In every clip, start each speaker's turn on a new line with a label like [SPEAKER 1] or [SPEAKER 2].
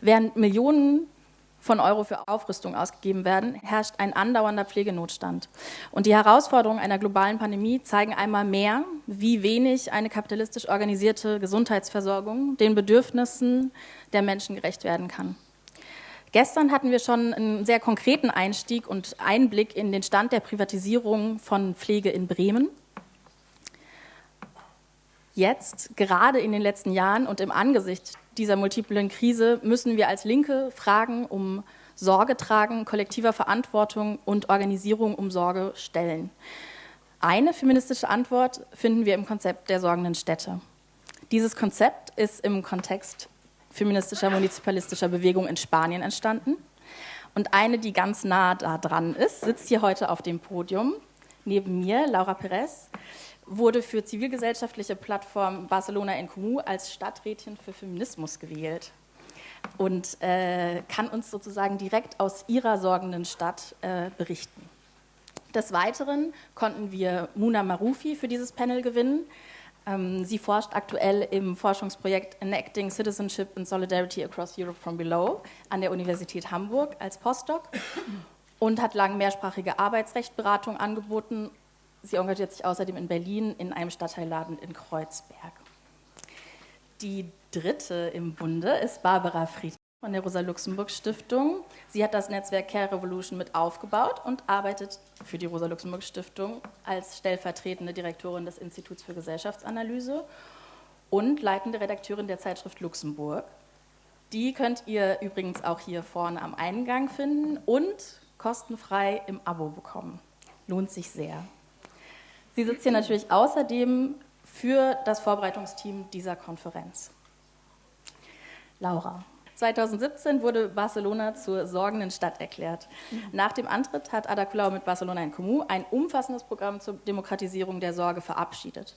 [SPEAKER 1] Während Millionen von Euro für Aufrüstung ausgegeben werden, herrscht ein andauernder Pflegenotstand. Und die Herausforderungen einer globalen Pandemie zeigen einmal mehr, wie wenig eine kapitalistisch organisierte Gesundheitsversorgung den Bedürfnissen der Menschen gerecht werden kann. Gestern hatten wir schon einen sehr konkreten Einstieg und Einblick in den Stand der Privatisierung von Pflege in Bremen. Jetzt, gerade in den letzten Jahren und im Angesicht dieser multiplen Krise müssen wir als Linke Fragen um Sorge tragen, kollektiver Verantwortung und Organisierung um Sorge stellen. Eine feministische Antwort finden wir im Konzept der sorgenden Städte. Dieses Konzept ist im Kontext feministischer munizipalistischer Bewegung in Spanien entstanden. Und eine, die ganz nah da dran ist, sitzt hier heute auf dem Podium neben mir, Laura Perez wurde für zivilgesellschaftliche Plattform Barcelona en Comú als Stadträtin für Feminismus gewählt und äh, kann uns sozusagen direkt aus ihrer sorgenden Stadt äh, berichten. Des Weiteren konnten wir Muna Marufi für dieses Panel gewinnen. Ähm, sie forscht aktuell im Forschungsprojekt Enacting Citizenship and Solidarity Across Europe from Below an der Universität Hamburg als Postdoc und hat lang mehrsprachige Arbeitsrechtberatung angeboten Sie engagiert sich außerdem in Berlin in einem Stadtteilladen in Kreuzberg. Die dritte im Bunde ist Barbara Fried von der Rosa-Luxemburg-Stiftung. Sie hat das Netzwerk Care Revolution mit aufgebaut und arbeitet für die Rosa-Luxemburg-Stiftung als stellvertretende Direktorin des Instituts für Gesellschaftsanalyse und leitende Redakteurin der Zeitschrift Luxemburg. Die könnt ihr übrigens auch hier vorne am Eingang finden und kostenfrei im Abo bekommen. Lohnt sich sehr. Sie sitzt hier natürlich außerdem für das Vorbereitungsteam dieser Konferenz. Laura. 2017 wurde Barcelona zur sorgenden Stadt erklärt. Nach dem Antritt hat Ada Colau mit Barcelona in Comú ein umfassendes Programm zur Demokratisierung der Sorge verabschiedet.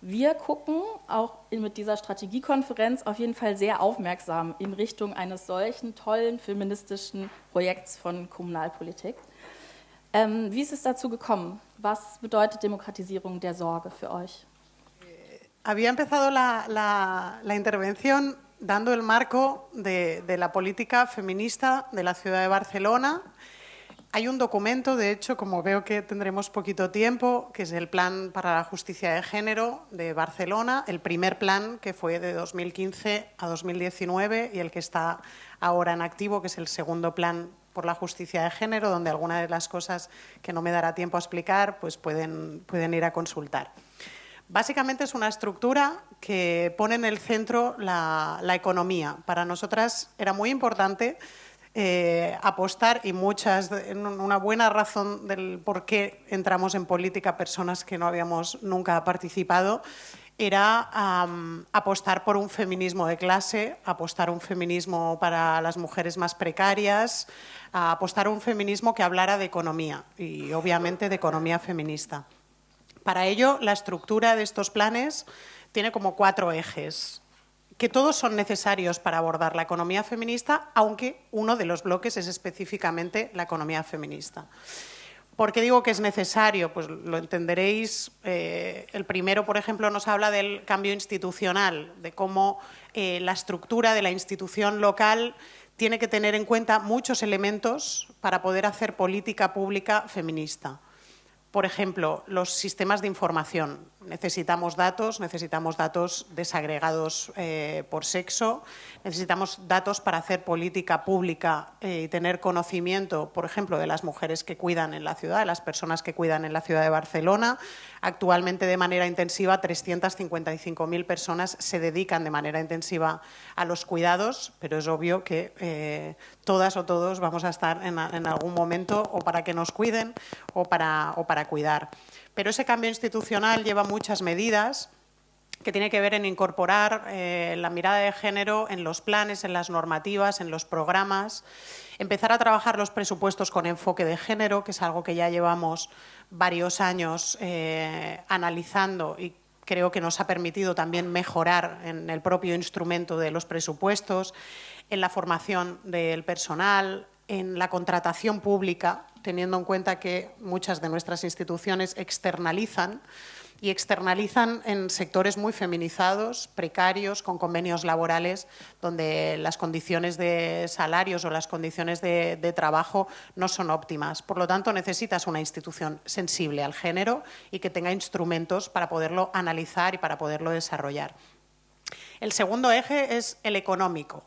[SPEAKER 1] Wir gucken auch mit dieser Strategiekonferenz auf jeden Fall sehr aufmerksam in Richtung eines solchen tollen feministischen Projekts von Kommunalpolitik. Ähm, wie ist es dazu gekommen? Was bedeutet Demokratisierung der Sorge für euch?
[SPEAKER 2] Había empezado la, la, la intervención dando el marco de, de, la política feminista de la ciudad de Barcelona. Hay un documento, de hecho, como veo que tendremos poquito tiempo, que es el Plan para la Justicia de Género de Barcelona, el primer plan que fue de 2015 a 2019 y el que está ahora en activo, que es el segundo plan por la justicia de género, donde algunas de las cosas que no me dará tiempo a explicar, pues pueden, pueden ir a consultar. Básicamente es una estructura que pone en el centro la, la economía. Para nosotras era muy importante eh, apostar y muchas, una buena razón del por qué entramos en política personas que no habíamos nunca participado, era apostar por un feminismo de clase, apostar un feminismo para las mujeres más precarias, a apostar un feminismo que hablara de economía y obviamente de economía feminista. Para ello, la estructura de estos planes tiene como cuatro ejes, que todos son necesarios para abordar la economía feminista, aunque uno de los bloques es específicamente la economía feminista. ¿Por qué digo que es necesario? Pues lo entenderéis. Eh, el primero, por ejemplo, nos habla del cambio institucional, de cómo eh, la estructura de la institución local tiene que tener en cuenta muchos elementos para poder hacer política pública feminista. Por ejemplo, los sistemas de información. Necesitamos datos, necesitamos datos desagregados eh, por sexo, necesitamos datos para hacer política pública eh, y tener conocimiento, por ejemplo, de las mujeres que cuidan en la ciudad, de las personas que cuidan en la ciudad de Barcelona. Actualmente, de manera intensiva, 355.000 personas se dedican de manera intensiva a los cuidados, pero es obvio que eh, todas o todos vamos a estar en, algún momento o para que nos cuiden o para cuidar. Pero ese cambio institucional lleva muchas medidas que tiene que ver en incorporar eh, la mirada de género en los planes, en las normativas, en los programas, empezar a trabajar los presupuestos con enfoque de género, que es algo que ya llevamos varios años eh, analizando y creo que nos ha permitido también mejorar en el propio instrumento de los presupuestos, en la formación del personal, en la contratación pública, teniendo en cuenta que muchas de nuestras instituciones externalizan y externalizan en sectores muy feminizados, precarios, con convenios laborales, donde las condiciones de salarios o las condiciones de, de trabajo no son óptimas. Por lo tanto, necesitas una institución sensible al género y que tenga instrumentos para poderlo analizar y para poderlo desarrollar. El segundo eje es el económico.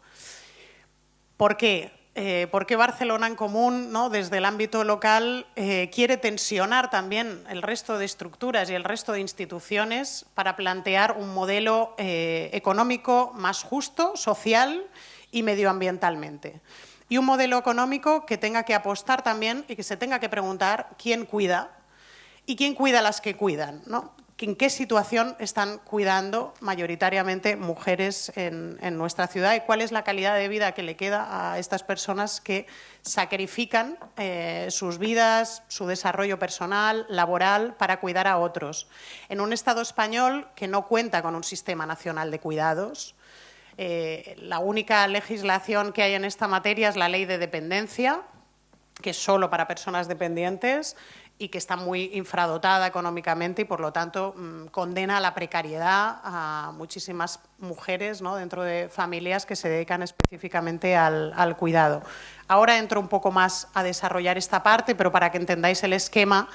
[SPEAKER 2] ¿Por qué? Eh, por qué Barcelona en Común, ¿no? desde el ámbito local, eh, quiere tensionar también el resto de estructuras y el resto de instituciones para plantear un modelo eh, económico más justo, social y medioambientalmente. Y un modelo económico que tenga que apostar también y que se tenga que preguntar quién cuida y quién cuida a las que cuidan. ¿no? En qué situación están cuidando mayoritariamente mujeres en, nuestra ciudad y cuál es la calidad de vida que le queda a estas personas que sacrifican eh, sus vidas, su desarrollo personal, laboral, para cuidar a otros. En un Estado español que no cuenta con un sistema nacional de cuidados, eh, la única legislación que hay en esta materia es la ley de dependencia, que es solo para personas dependientes y que está muy infradotada económicamente y, por lo tanto, mm, condena a la precariedad a muchísimas mujeres ¿no? dentro de familias que se dedican específicamente al, al cuidado. Ahora entro un poco más a desarrollar esta parte, pero para que entendáis el esquema,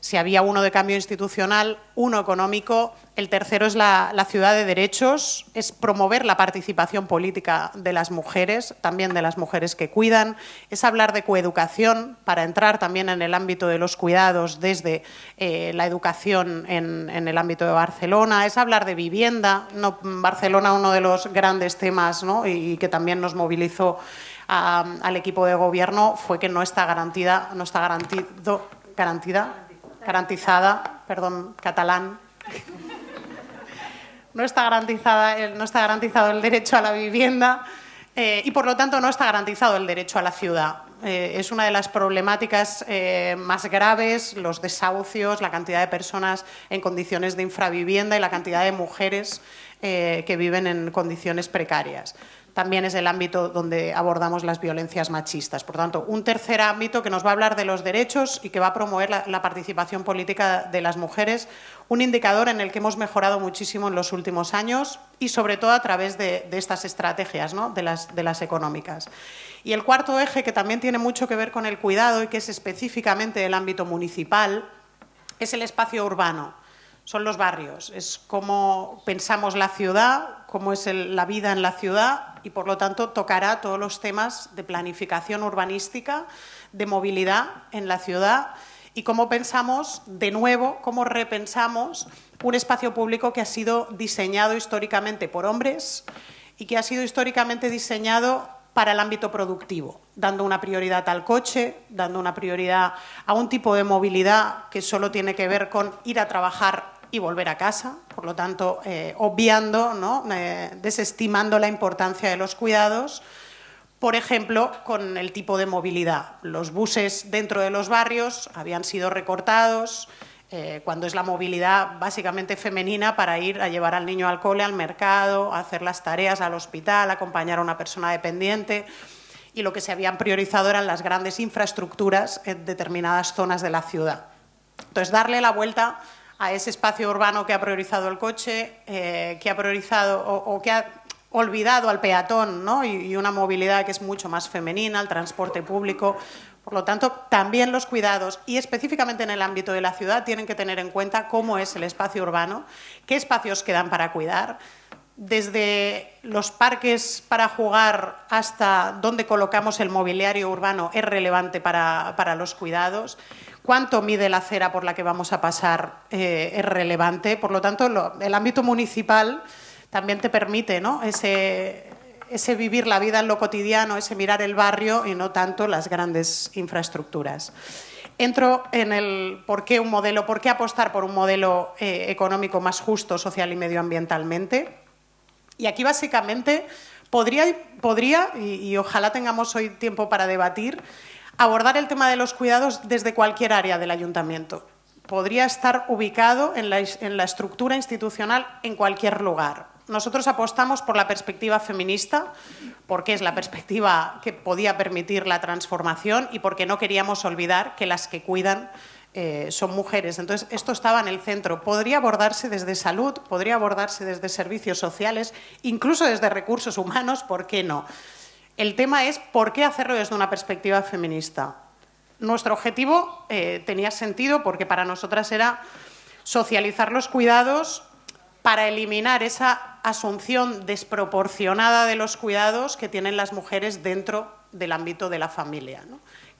[SPEAKER 2] si había uno de cambio institucional, uno económico, el tercero es la, ciudad de derechos, es promover la participación política de las mujeres, también de las mujeres que cuidan, es hablar de coeducación para entrar también en el ámbito de los cuidados desde eh, la educación en, el ámbito de Barcelona, es hablar de vivienda, no, Barcelona uno de los grandes temas ¿no? y, que también nos movilizó al equipo de gobierno fue que no está garantida, no está garantida garantizada, perdón, catalán, no está, garantizada, no está garantizado el derecho a la vivienda eh, y, por lo tanto, no está garantizado el derecho a la ciudad. Eh, es una de las problemáticas eh, más graves, los desahucios, la cantidad de personas en condiciones de infravivienda y la cantidad de mujeres que viven en condiciones precarias también es el ámbito donde abordamos las violencias machistas. Por tanto, un tercer ámbito que nos va a hablar de los derechos y que va a promover la, participación política de las mujeres, un indicador en el que hemos mejorado muchísimo en los últimos años y sobre todo a través de, estas estrategias, de, las, de las económicas. Y el cuarto eje, que también tiene mucho que ver con el cuidado y que es específicamente el ámbito municipal, es el espacio urbano son los barrios, es cómo pensamos la ciudad, cómo es la vida en la ciudad y, por lo tanto, tocará todos los temas de planificación urbanística, de movilidad en la ciudad y cómo pensamos, de nuevo, cómo repensamos un espacio público que ha sido diseñado históricamente por hombres y que ha sido históricamente diseñado para el ámbito productivo, dando una prioridad al coche, dando una prioridad a un tipo de movilidad que solo tiene que ver con ir a trabajar y volver a casa, por lo tanto, eh, obviando, ¿no? Eh, desestimando la importancia de los cuidados, por ejemplo, con el tipo de movilidad. Los buses dentro de los barrios habían sido recortados, eh, cuando es la movilidad básicamente femenina para ir a llevar al niño al cole, al mercado, a hacer las tareas al hospital, acompañar a una persona dependiente. Y lo que se habían priorizado eran las grandes infraestructuras en determinadas zonas de la ciudad. Entonces, darle la vuelta a ese espacio urbano que ha priorizado el coche, eh, que ha priorizado o, que ha olvidado al peatón ¿no? y, una movilidad que es mucho más femenina, el transporte público. Por lo tanto, también los cuidados y específicamente en el ámbito de la ciudad tienen que tener en cuenta cómo es el espacio urbano, qué espacios quedan para cuidar, desde los parques para jugar hasta dónde colocamos el mobiliario urbano es relevante para, para los cuidados cuánto mide la acera por la que vamos a pasar eh, es relevante. Por lo tanto, el ámbito municipal también te permite ¿no? ese, vivir la vida en lo cotidiano, ese mirar el barrio y no tanto las grandes infraestructuras. Entro en el por qué un modelo, por qué apostar por un modelo eh, económico más justo social y medioambientalmente. Y aquí básicamente podría, podría y ojalá tengamos hoy tiempo para debatir, abordar el tema de los cuidados desde cualquier área del ayuntamiento. Podría estar ubicado en la, estructura institucional en cualquier lugar. Nosotros apostamos por la perspectiva feminista, porque es la perspectiva que podía permitir la transformación y porque no queríamos olvidar que las que cuidan eh, son mujeres. Entonces, esto estaba en el centro. Podría abordarse desde salud, podría abordarse desde servicios sociales, incluso desde recursos humanos, ¿por qué no? El tema es por qué hacerlo desde una perspectiva feminista. Nuestro objetivo eh, tenía sentido porque para nosotras era socializar los cuidados para eliminar esa asunción desproporcionada de los cuidados que tienen las mujeres dentro del ámbito de la familia.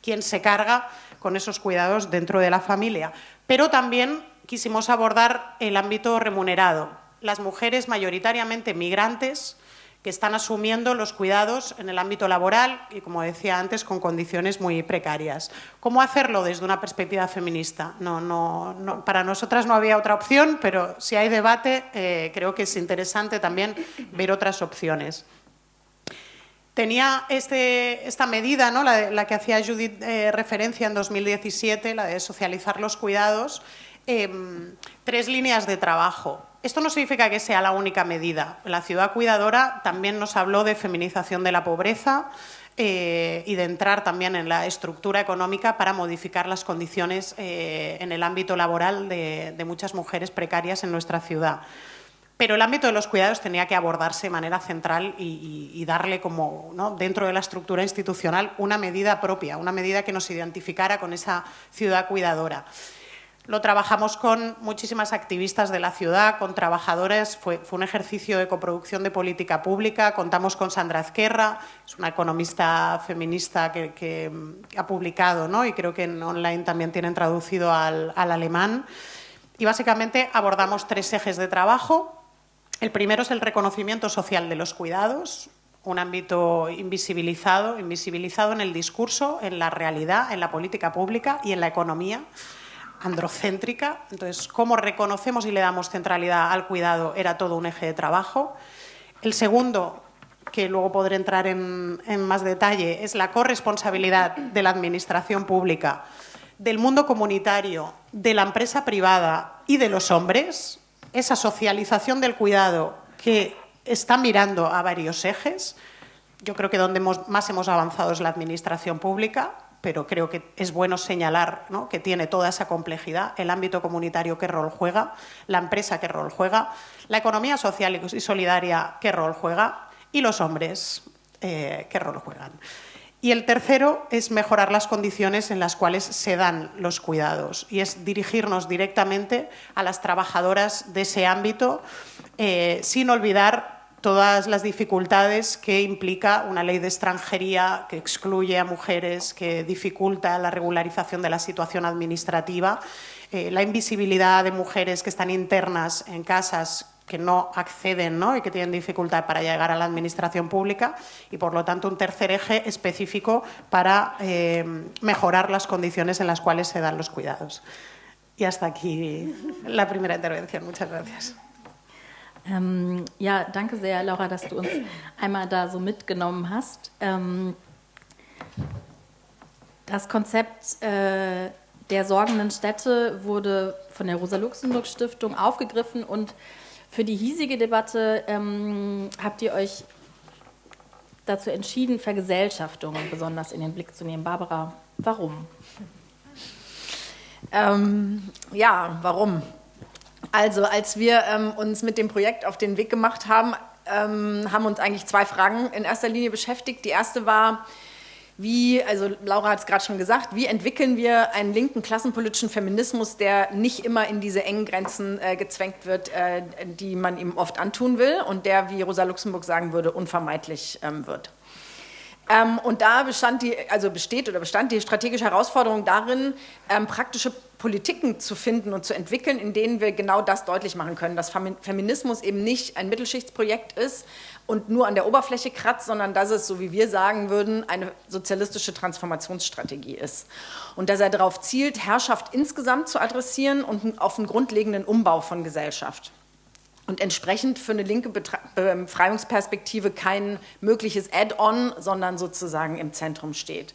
[SPEAKER 2] ¿Quién se carga con esos cuidados dentro de la familia? Pero también quisimos abordar el ámbito remunerado. Las mujeres mayoritariamente migrantes que están asumiendo los cuidados en el ámbito laboral y, como decía antes, con condiciones muy precarias. ¿Cómo hacerlo desde una perspectiva feminista? Para nosotras no había otra opción, pero si hay debate, eh, creo que es interesante también ver otras opciones. Tenía este, esta medida, ¿no? la, que hacía Judith eh, referencia en 2017, la de socializar los cuidados, em, tres líneas de trabajo. Esto no significa que sea la única medida. La ciudad cuidadora también nos habló de feminización de la pobreza eh, y de entrar también en la estructura económica para modificar las condiciones eh, en el ámbito laboral de, muchas mujeres precarias en nuestra ciudad. Pero el ámbito de los cuidados tenía que abordarse de manera central y, darle como, dentro de la estructura institucional, una medida propia, una medida que nos identificara con esa ciudad cuidadora. Lo trabajamos con muchísimas activistas de la ciudad, con trabajadores. Fue, un ejercicio de coproducción de política pública. Contamos con Sandra Azquerra, es una economista feminista que, ha publicado, ¿no? y creo que en online también tienen traducido al, alemán. Y básicamente abordamos tres ejes de trabajo. El primero es el reconocimiento social de los cuidados, un ámbito invisibilizado, invisibilizado en el discurso, en la realidad, en la política pública y en la economía androcéntrica. Entonces, cómo reconocemos y le damos centralidad al cuidado era todo un eje de trabajo. El segundo, que luego podré entrar en, más detalle, es la corresponsabilidad de la Administración pública, del mundo comunitario, de la empresa privada y de los hombres, esa socialización del cuidado que está mirando a varios ejes. Yo creo que donde más hemos avanzado es la Administración pública, pero creo que es bueno señalar que tiene toda esa complejidad, el ámbito comunitario qué rol juega, la empresa qué rol juega, la economía social y solidaria qué rol juega y los hombres eh, qué rol juegan. Y el tercero es mejorar las condiciones en las cuales se dan los cuidados y es dirigirnos directamente a las trabajadoras de ese ámbito eh, sin olvidar todas las dificultades que implica una ley de extranjería que excluye a mujeres, que dificulta la regularización de la situación administrativa, eh, la invisibilidad de mujeres que están internas en casas que no acceden y que tienen dificultad para llegar a la administración pública y, por lo tanto, un tercer eje específico para eh, mejorar las condiciones en las cuales se dan los cuidados. Y hasta aquí la primera intervención. Muchas gracias.
[SPEAKER 1] Ähm, ja, danke sehr, Laura, dass du uns einmal da so mitgenommen hast. Ähm, das Konzept äh, der sorgenden Städte wurde von der Rosa-Luxemburg-Stiftung aufgegriffen und für die hiesige Debatte ähm, habt ihr euch dazu entschieden, Vergesellschaftung besonders in den Blick zu nehmen. Barbara, warum?
[SPEAKER 3] Ähm, ja, warum? Also, als wir ähm, uns mit dem Projekt auf den Weg gemacht haben, ähm, haben uns eigentlich zwei Fragen in erster Linie beschäftigt. Die erste war, wie, also Laura hat es gerade schon gesagt, wie entwickeln wir einen linken klassenpolitischen Feminismus, der nicht immer in diese engen Grenzen äh, gezwängt wird, äh, die man ihm oft antun will und der, wie Rosa Luxemburg sagen würde, unvermeidlich ähm, wird. Ähm, und da bestand die, also besteht oder bestand die strategische Herausforderung darin, ähm, praktische Politiken zu finden und zu entwickeln, in denen wir genau das deutlich machen können, dass Feminismus eben nicht ein Mittelschichtsprojekt ist und nur an der Oberfläche kratzt, sondern dass es, so wie wir sagen würden, eine sozialistische Transformationsstrategie ist. Und dass er darauf zielt, Herrschaft insgesamt zu adressieren und auf einen grundlegenden Umbau von Gesellschaft und entsprechend für eine linke Befreiungsperspektive kein mögliches Add-on, sondern sozusagen im Zentrum steht.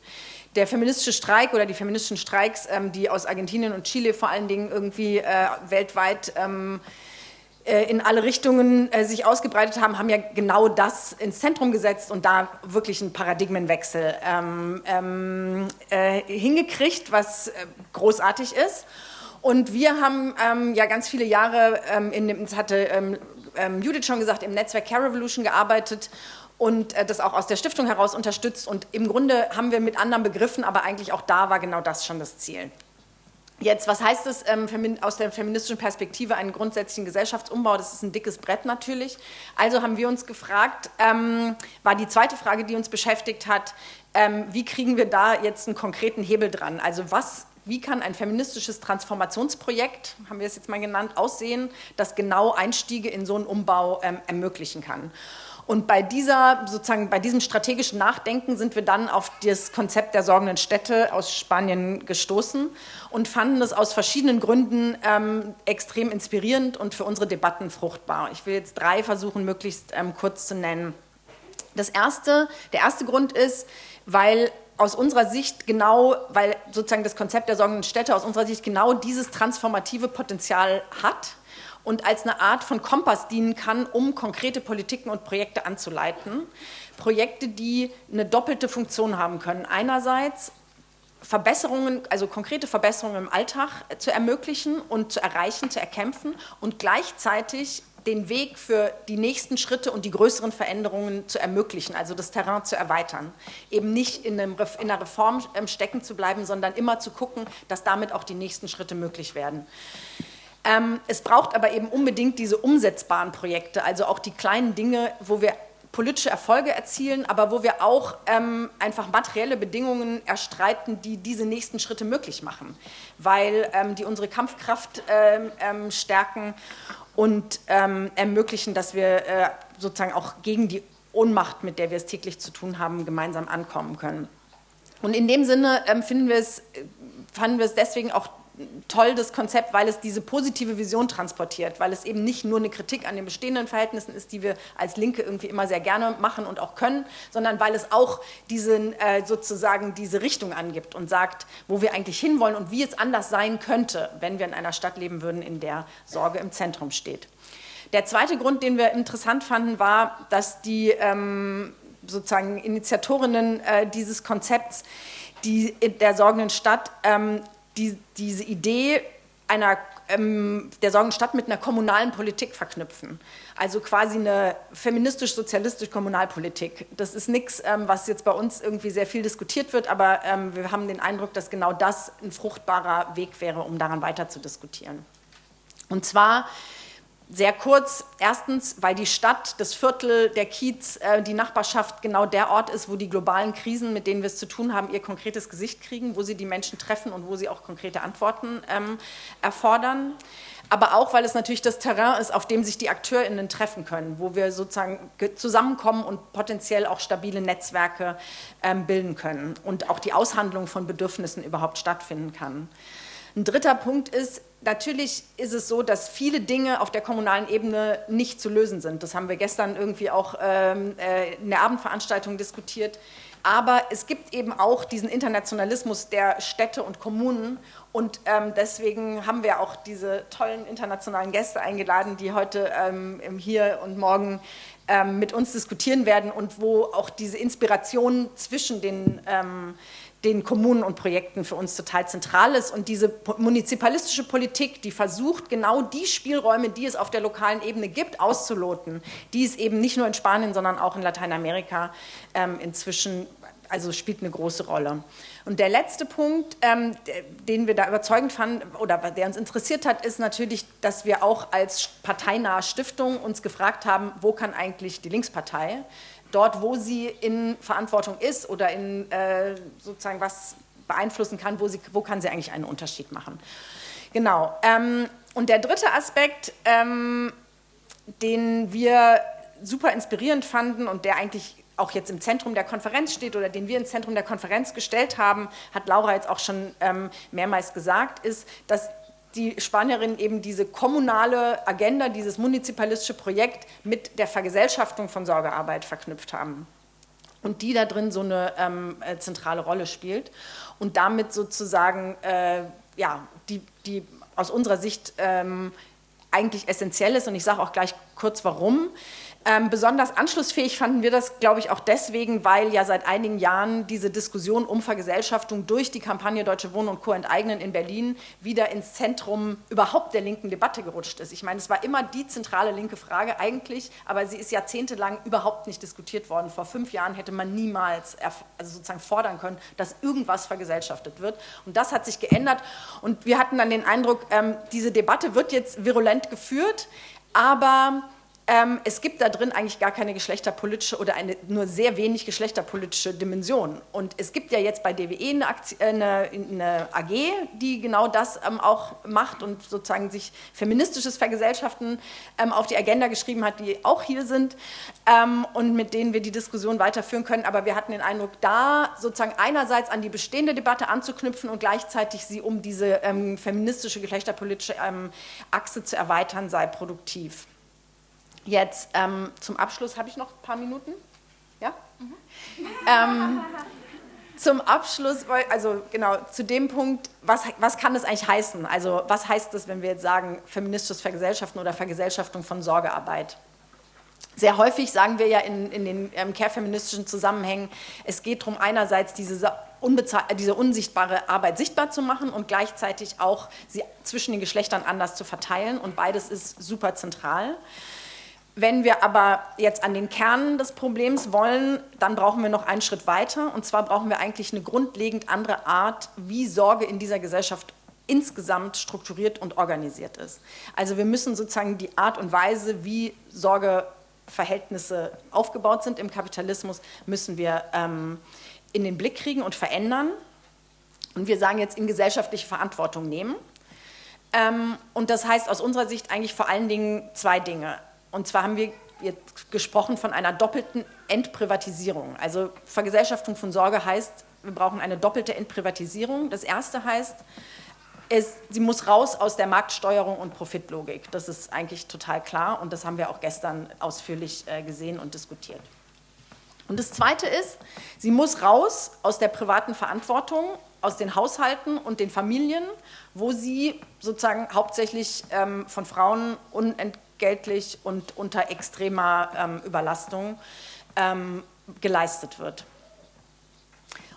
[SPEAKER 3] Der feministische Streik oder die feministischen Streiks, ähm, die aus Argentinien und Chile vor allen Dingen irgendwie äh, weltweit ähm, äh, in alle Richtungen äh, sich ausgebreitet haben, haben ja genau das ins Zentrum gesetzt und da wirklich einen Paradigmenwechsel ähm, ähm, äh, hingekriegt, was äh, großartig ist. Und wir haben ähm, ja ganz viele Jahre, ähm, in dem, das hatte ähm, ähm, Judith schon gesagt, im Netzwerk Care Revolution gearbeitet und äh, das auch aus der Stiftung heraus unterstützt. Und im Grunde haben wir mit anderen Begriffen, aber eigentlich auch da war genau das schon das Ziel. Jetzt, was heißt es ähm, aus der feministischen Perspektive, einen grundsätzlichen Gesellschaftsumbau? Das ist ein dickes Brett natürlich. Also haben wir uns gefragt, ähm, war die zweite Frage, die uns beschäftigt hat, ähm, wie kriegen wir da jetzt einen konkreten Hebel dran? Also was, wie kann ein feministisches Transformationsprojekt, haben wir es jetzt mal genannt, aussehen, das genau Einstiege in so einen Umbau ähm, ermöglichen kann? Und bei, dieser, sozusagen, bei diesem strategischen Nachdenken sind wir dann auf das Konzept der sorgenden Städte aus Spanien gestoßen und fanden es aus verschiedenen Gründen ähm, extrem inspirierend und für unsere Debatten fruchtbar. Ich will jetzt drei versuchen, möglichst ähm, kurz zu nennen. Das erste, der erste Grund ist, weil aus unserer Sicht genau, weil sozusagen das Konzept der sorgenden Städte aus unserer Sicht genau dieses transformative Potenzial hat und als eine Art von Kompass dienen kann, um konkrete Politiken und Projekte anzuleiten. Projekte, die eine doppelte Funktion haben können. Einerseits Verbesserungen, also konkrete Verbesserungen im Alltag zu ermöglichen und zu erreichen, zu erkämpfen und gleichzeitig den Weg für die nächsten Schritte und die größeren Veränderungen zu ermöglichen, also das Terrain zu erweitern. Eben nicht in, einem, in einer Reform ähm, stecken zu bleiben, sondern immer zu gucken, dass damit auch die nächsten Schritte möglich werden. Ähm, es braucht aber eben unbedingt diese umsetzbaren Projekte, also auch die kleinen Dinge, wo wir politische Erfolge erzielen, aber wo wir auch ähm, einfach materielle Bedingungen erstreiten, die diese nächsten Schritte möglich machen, weil ähm, die unsere Kampfkraft ähm, ähm stärken und ähm, ermöglichen, dass wir äh, sozusagen auch gegen die Ohnmacht, mit der wir es täglich zu tun haben, gemeinsam ankommen können. Und in dem Sinne ähm, finden wir es, fanden wir es deswegen auch toll, das Konzept, weil es diese positive Vision transportiert, weil es eben nicht nur eine Kritik an den bestehenden Verhältnissen ist, die wir als Linke irgendwie immer sehr gerne machen und auch können, sondern weil es auch diesen, äh, sozusagen diese Richtung angibt und sagt, wo wir eigentlich hinwollen und wie es anders sein könnte, wenn wir in einer Stadt leben würden, in der Sorge im Zentrum steht. Der zweite Grund, den wir interessant fanden, war, dass die ähm, sozusagen Initiatorinnen äh, dieses Konzepts die der sorgenden Stadt ähm, die, diese Idee einer, ähm, der Sorgenstadt mit einer kommunalen Politik verknüpfen. Also quasi eine feministisch-sozialistische Kommunalpolitik. Das ist nichts, ähm, was jetzt bei uns irgendwie sehr viel diskutiert wird, aber ähm, wir haben den Eindruck, dass genau das ein fruchtbarer Weg wäre, um daran weiter zu diskutieren. Und zwar sehr kurz, erstens, weil die Stadt, das Viertel, der Kiez, äh, die Nachbarschaft genau der Ort ist, wo die globalen Krisen, mit denen wir es zu tun haben, ihr konkretes Gesicht kriegen, wo sie die Menschen treffen und wo sie auch konkrete Antworten ähm, erfordern. Aber auch, weil es natürlich das Terrain ist, auf dem sich die AkteurInnen treffen können, wo wir sozusagen zusammenkommen und potenziell auch stabile Netzwerke ähm, bilden können und auch die Aushandlung von Bedürfnissen überhaupt stattfinden kann. Ein dritter Punkt ist, natürlich ist es so, dass viele Dinge auf der kommunalen Ebene nicht zu lösen sind. Das haben wir gestern irgendwie auch ähm, äh, in der Abendveranstaltung diskutiert. Aber es gibt eben auch diesen Internationalismus der Städte und Kommunen und ähm, deswegen haben wir auch diese tollen internationalen Gäste eingeladen, die heute ähm, hier und morgen ähm, mit uns diskutieren werden und wo auch diese Inspiration zwischen den ähm, den Kommunen und Projekten für uns total zentral ist. Und diese munizipalistische Politik, die versucht, genau die Spielräume, die es auf der lokalen Ebene gibt, auszuloten, die es eben nicht nur in Spanien, sondern auch in Lateinamerika ähm, inzwischen, also spielt eine große Rolle. Und der letzte Punkt, ähm, den wir da überzeugend fanden oder der uns interessiert hat, ist natürlich, dass wir auch als parteinahe Stiftung uns gefragt haben, wo kann eigentlich die Linkspartei dort, wo sie in Verantwortung ist oder in äh, sozusagen was beeinflussen kann, wo, sie, wo kann sie eigentlich einen Unterschied machen. Genau. Ähm, und der dritte Aspekt, ähm, den wir super inspirierend fanden und der eigentlich auch jetzt im Zentrum der Konferenz steht oder den wir ins Zentrum der Konferenz gestellt haben, hat Laura jetzt auch schon ähm, mehrmals gesagt, ist, dass die Spanierinnen eben diese kommunale Agenda, dieses munizipalistische Projekt mit der Vergesellschaftung von Sorgearbeit verknüpft haben. Und die da drin so eine ähm, äh, zentrale Rolle spielt. Und damit sozusagen äh, ja, die, die aus unserer Sicht ähm, eigentlich essentiell ist. Und ich sage auch gleich kurz warum. Ähm, besonders anschlussfähig fanden wir das, glaube ich, auch deswegen, weil ja seit einigen Jahren diese Diskussion um Vergesellschaftung durch die Kampagne Deutsche Wohnen und Co. enteignen in Berlin wieder ins Zentrum überhaupt der linken Debatte gerutscht ist. Ich meine, es war immer die zentrale linke Frage eigentlich, aber sie ist jahrzehntelang überhaupt nicht diskutiert worden. Vor fünf Jahren hätte man niemals also sozusagen fordern können, dass irgendwas vergesellschaftet wird. Und das hat sich geändert. Und wir hatten dann den Eindruck, ähm, diese Debatte wird jetzt virulent geführt, aber ähm, es gibt da drin eigentlich gar keine geschlechterpolitische oder eine nur sehr wenig geschlechterpolitische Dimension. Und es gibt ja jetzt bei DWE eine, Aktie, äh, eine, eine AG, die genau das ähm, auch macht und sozusagen sich feministisches Vergesellschaften ähm, auf die Agenda geschrieben hat, die auch hier sind ähm, und mit denen wir die Diskussion weiterführen können. Aber wir hatten den Eindruck, da sozusagen einerseits an die bestehende Debatte anzuknüpfen und gleichzeitig sie um diese ähm, feministische, geschlechterpolitische ähm, Achse zu erweitern, sei produktiv. Jetzt ähm, zum Abschluss habe ich noch ein paar Minuten. Ja? Mhm. Ähm, zum Abschluss, also genau, zu dem Punkt, was, was kann das eigentlich heißen? Also was heißt das, wenn wir jetzt sagen, feministisches Vergesellschaften oder Vergesellschaftung von Sorgearbeit? Sehr häufig sagen wir ja in, in den ähm, care-feministischen Zusammenhängen, es geht darum, einerseits diese, diese unsichtbare Arbeit sichtbar zu machen und gleichzeitig auch sie zwischen den Geschlechtern anders zu verteilen und beides ist super zentral. Wenn wir aber jetzt an den Kern des Problems wollen, dann brauchen wir noch einen Schritt weiter. Und zwar brauchen wir eigentlich eine grundlegend andere Art, wie Sorge in dieser Gesellschaft insgesamt strukturiert und organisiert ist. Also wir müssen sozusagen die Art und Weise, wie Sorgeverhältnisse aufgebaut sind im Kapitalismus, müssen wir ähm, in den Blick kriegen und verändern. Und wir sagen jetzt in gesellschaftliche Verantwortung nehmen. Ähm, und das heißt aus unserer Sicht eigentlich vor allen Dingen zwei Dinge. Und zwar haben wir jetzt gesprochen von einer doppelten Entprivatisierung. Also Vergesellschaftung von Sorge heißt, wir brauchen eine doppelte Entprivatisierung. Das erste heißt, es, sie muss raus aus der Marktsteuerung und Profitlogik. Das ist eigentlich total klar und das haben wir auch gestern ausführlich äh, gesehen und diskutiert. Und das Zweite ist, sie muss raus aus der privaten Verantwortung, aus den Haushalten und den Familien, wo sie sozusagen hauptsächlich ähm, von Frauen unent geldlich und unter extremer ähm, Überlastung ähm, geleistet wird.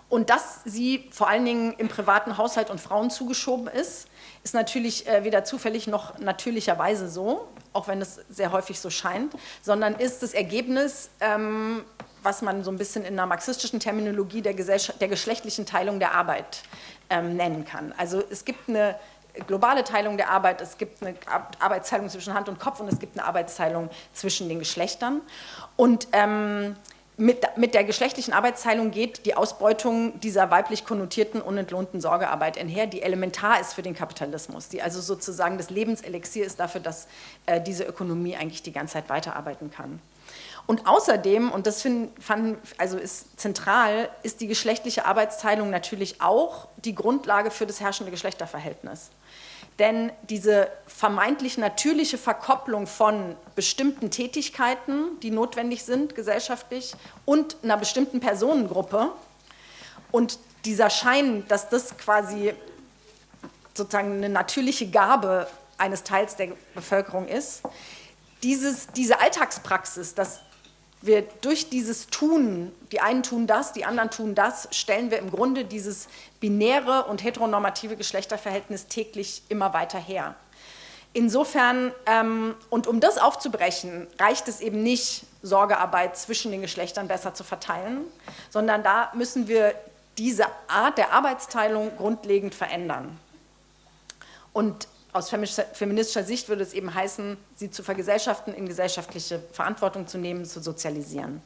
[SPEAKER 3] Und dass sie vor allen Dingen im privaten Haushalt und Frauen zugeschoben ist, ist natürlich äh, weder zufällig noch natürlicherweise so, auch wenn es sehr häufig so scheint, sondern ist das Ergebnis, ähm, was man so ein bisschen in einer marxistischen Terminologie der, der geschlechtlichen Teilung der Arbeit ähm, nennen kann. Also es gibt eine globale Teilung der Arbeit, es gibt eine Arbeitsteilung zwischen Hand und Kopf und es gibt eine Arbeitsteilung zwischen den Geschlechtern. Und ähm, mit, mit, der geschlechtlichen Arbeitsteilung geht die Ausbeutung dieser weiblich konnotierten, unentlohnten Sorgearbeit einher, die elementar ist für den Kapitalismus, die also sozusagen das Lebenselixier ist dafür, dass äh, diese Ökonomie eigentlich die ganze Zeit weiterarbeiten kann. Und außerdem, und das find, fand, also ist zentral, ist die geschlechtliche Arbeitsteilung natürlich auch die Grundlage für das herrschende Geschlechterverhältnis. Denn diese vermeintlich natürliche Verkopplung von bestimmten Tätigkeiten, die notwendig sind gesellschaftlich, und einer bestimmten Personengruppe und dieser Schein, dass das quasi sozusagen eine natürliche Gabe eines Teils der Bevölkerung ist, dieses, diese Alltagspraxis, dass wir durch dieses Tun, die einen tun das, die anderen tun das, stellen wir im Grunde dieses binäre und heteronormative Geschlechterverhältnis täglich immer weiter her. Insofern, ähm, und um das aufzubrechen, reicht es eben nicht, Sorgearbeit zwischen den Geschlechtern besser zu verteilen, sondern da müssen wir diese Art der Arbeitsteilung grundlegend verändern. Und aus feministischer Sicht würde es eben heißen, sie zu vergesellschaften, in gesellschaftliche Verantwortung zu nehmen, zu sozialisieren.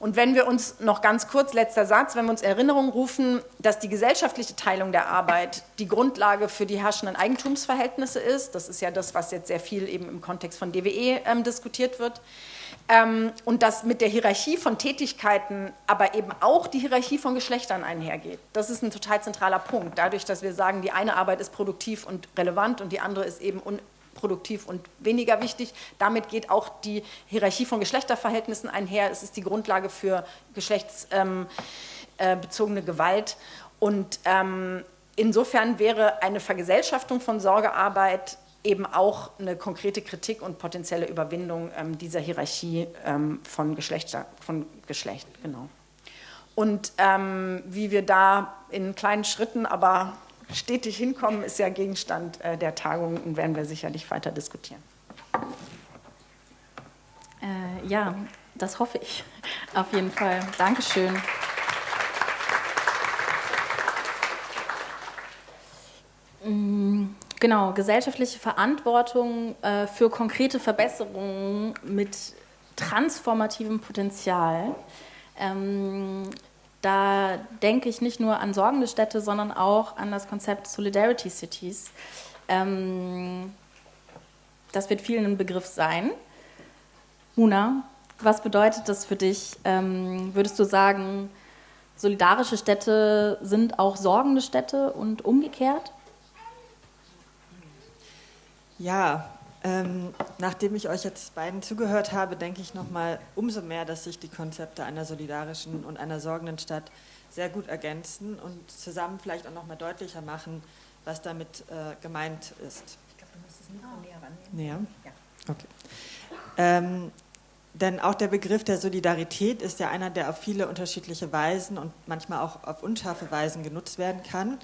[SPEAKER 3] Und wenn wir uns noch ganz kurz, letzter Satz, wenn wir uns Erinnerung rufen, dass die gesellschaftliche Teilung der Arbeit die Grundlage für die herrschenden Eigentumsverhältnisse ist, das ist ja das, was jetzt sehr viel eben im Kontext von DWE ähm, diskutiert wird, ähm, und dass mit der Hierarchie von Tätigkeiten aber eben auch die Hierarchie von Geschlechtern einhergeht. Das ist ein total zentraler Punkt. Dadurch, dass wir sagen, die eine Arbeit ist produktiv und relevant und die andere ist eben unproduktiv und weniger wichtig. Damit geht auch die Hierarchie von Geschlechterverhältnissen einher. Es ist die Grundlage für geschlechtsbezogene ähm, äh, Gewalt. Und ähm, insofern wäre eine Vergesellschaftung von Sorgearbeit eben auch eine konkrete Kritik und potenzielle Überwindung ähm, dieser Hierarchie ähm, von, Geschlechter, von Geschlecht. Genau. Und ähm, wie wir da in kleinen Schritten, aber stetig hinkommen, ist ja Gegenstand äh, der Tagung und werden wir sicherlich weiter diskutieren.
[SPEAKER 1] Äh, ja, das hoffe ich auf jeden Fall. Dankeschön. Mm, genau, gesellschaftliche Verantwortung äh, für konkrete Verbesserungen mit transformativem Potenzial. Ähm, da denke ich nicht nur an sorgende Städte, sondern auch an das Konzept Solidarity Cities. Ähm, das wird vielen ein Begriff sein. Muna, was bedeutet das für dich? Ähm, würdest du sagen, solidarische Städte sind auch sorgende Städte und umgekehrt?
[SPEAKER 4] Ja, ähm, nachdem ich euch jetzt beiden zugehört habe, denke ich nochmal umso mehr, dass sich die Konzepte einer solidarischen und einer sorgenden Stadt sehr gut ergänzen und zusammen vielleicht auch nochmal deutlicher machen, was damit äh, gemeint ist. Ich glaube, du musst es noch näher rannehmen. Näher? Ja. Okay. Ähm, denn auch der Begriff der Solidarität ist ja einer, der auf viele unterschiedliche Weisen und manchmal auch auf unscharfe Weisen genutzt werden kann.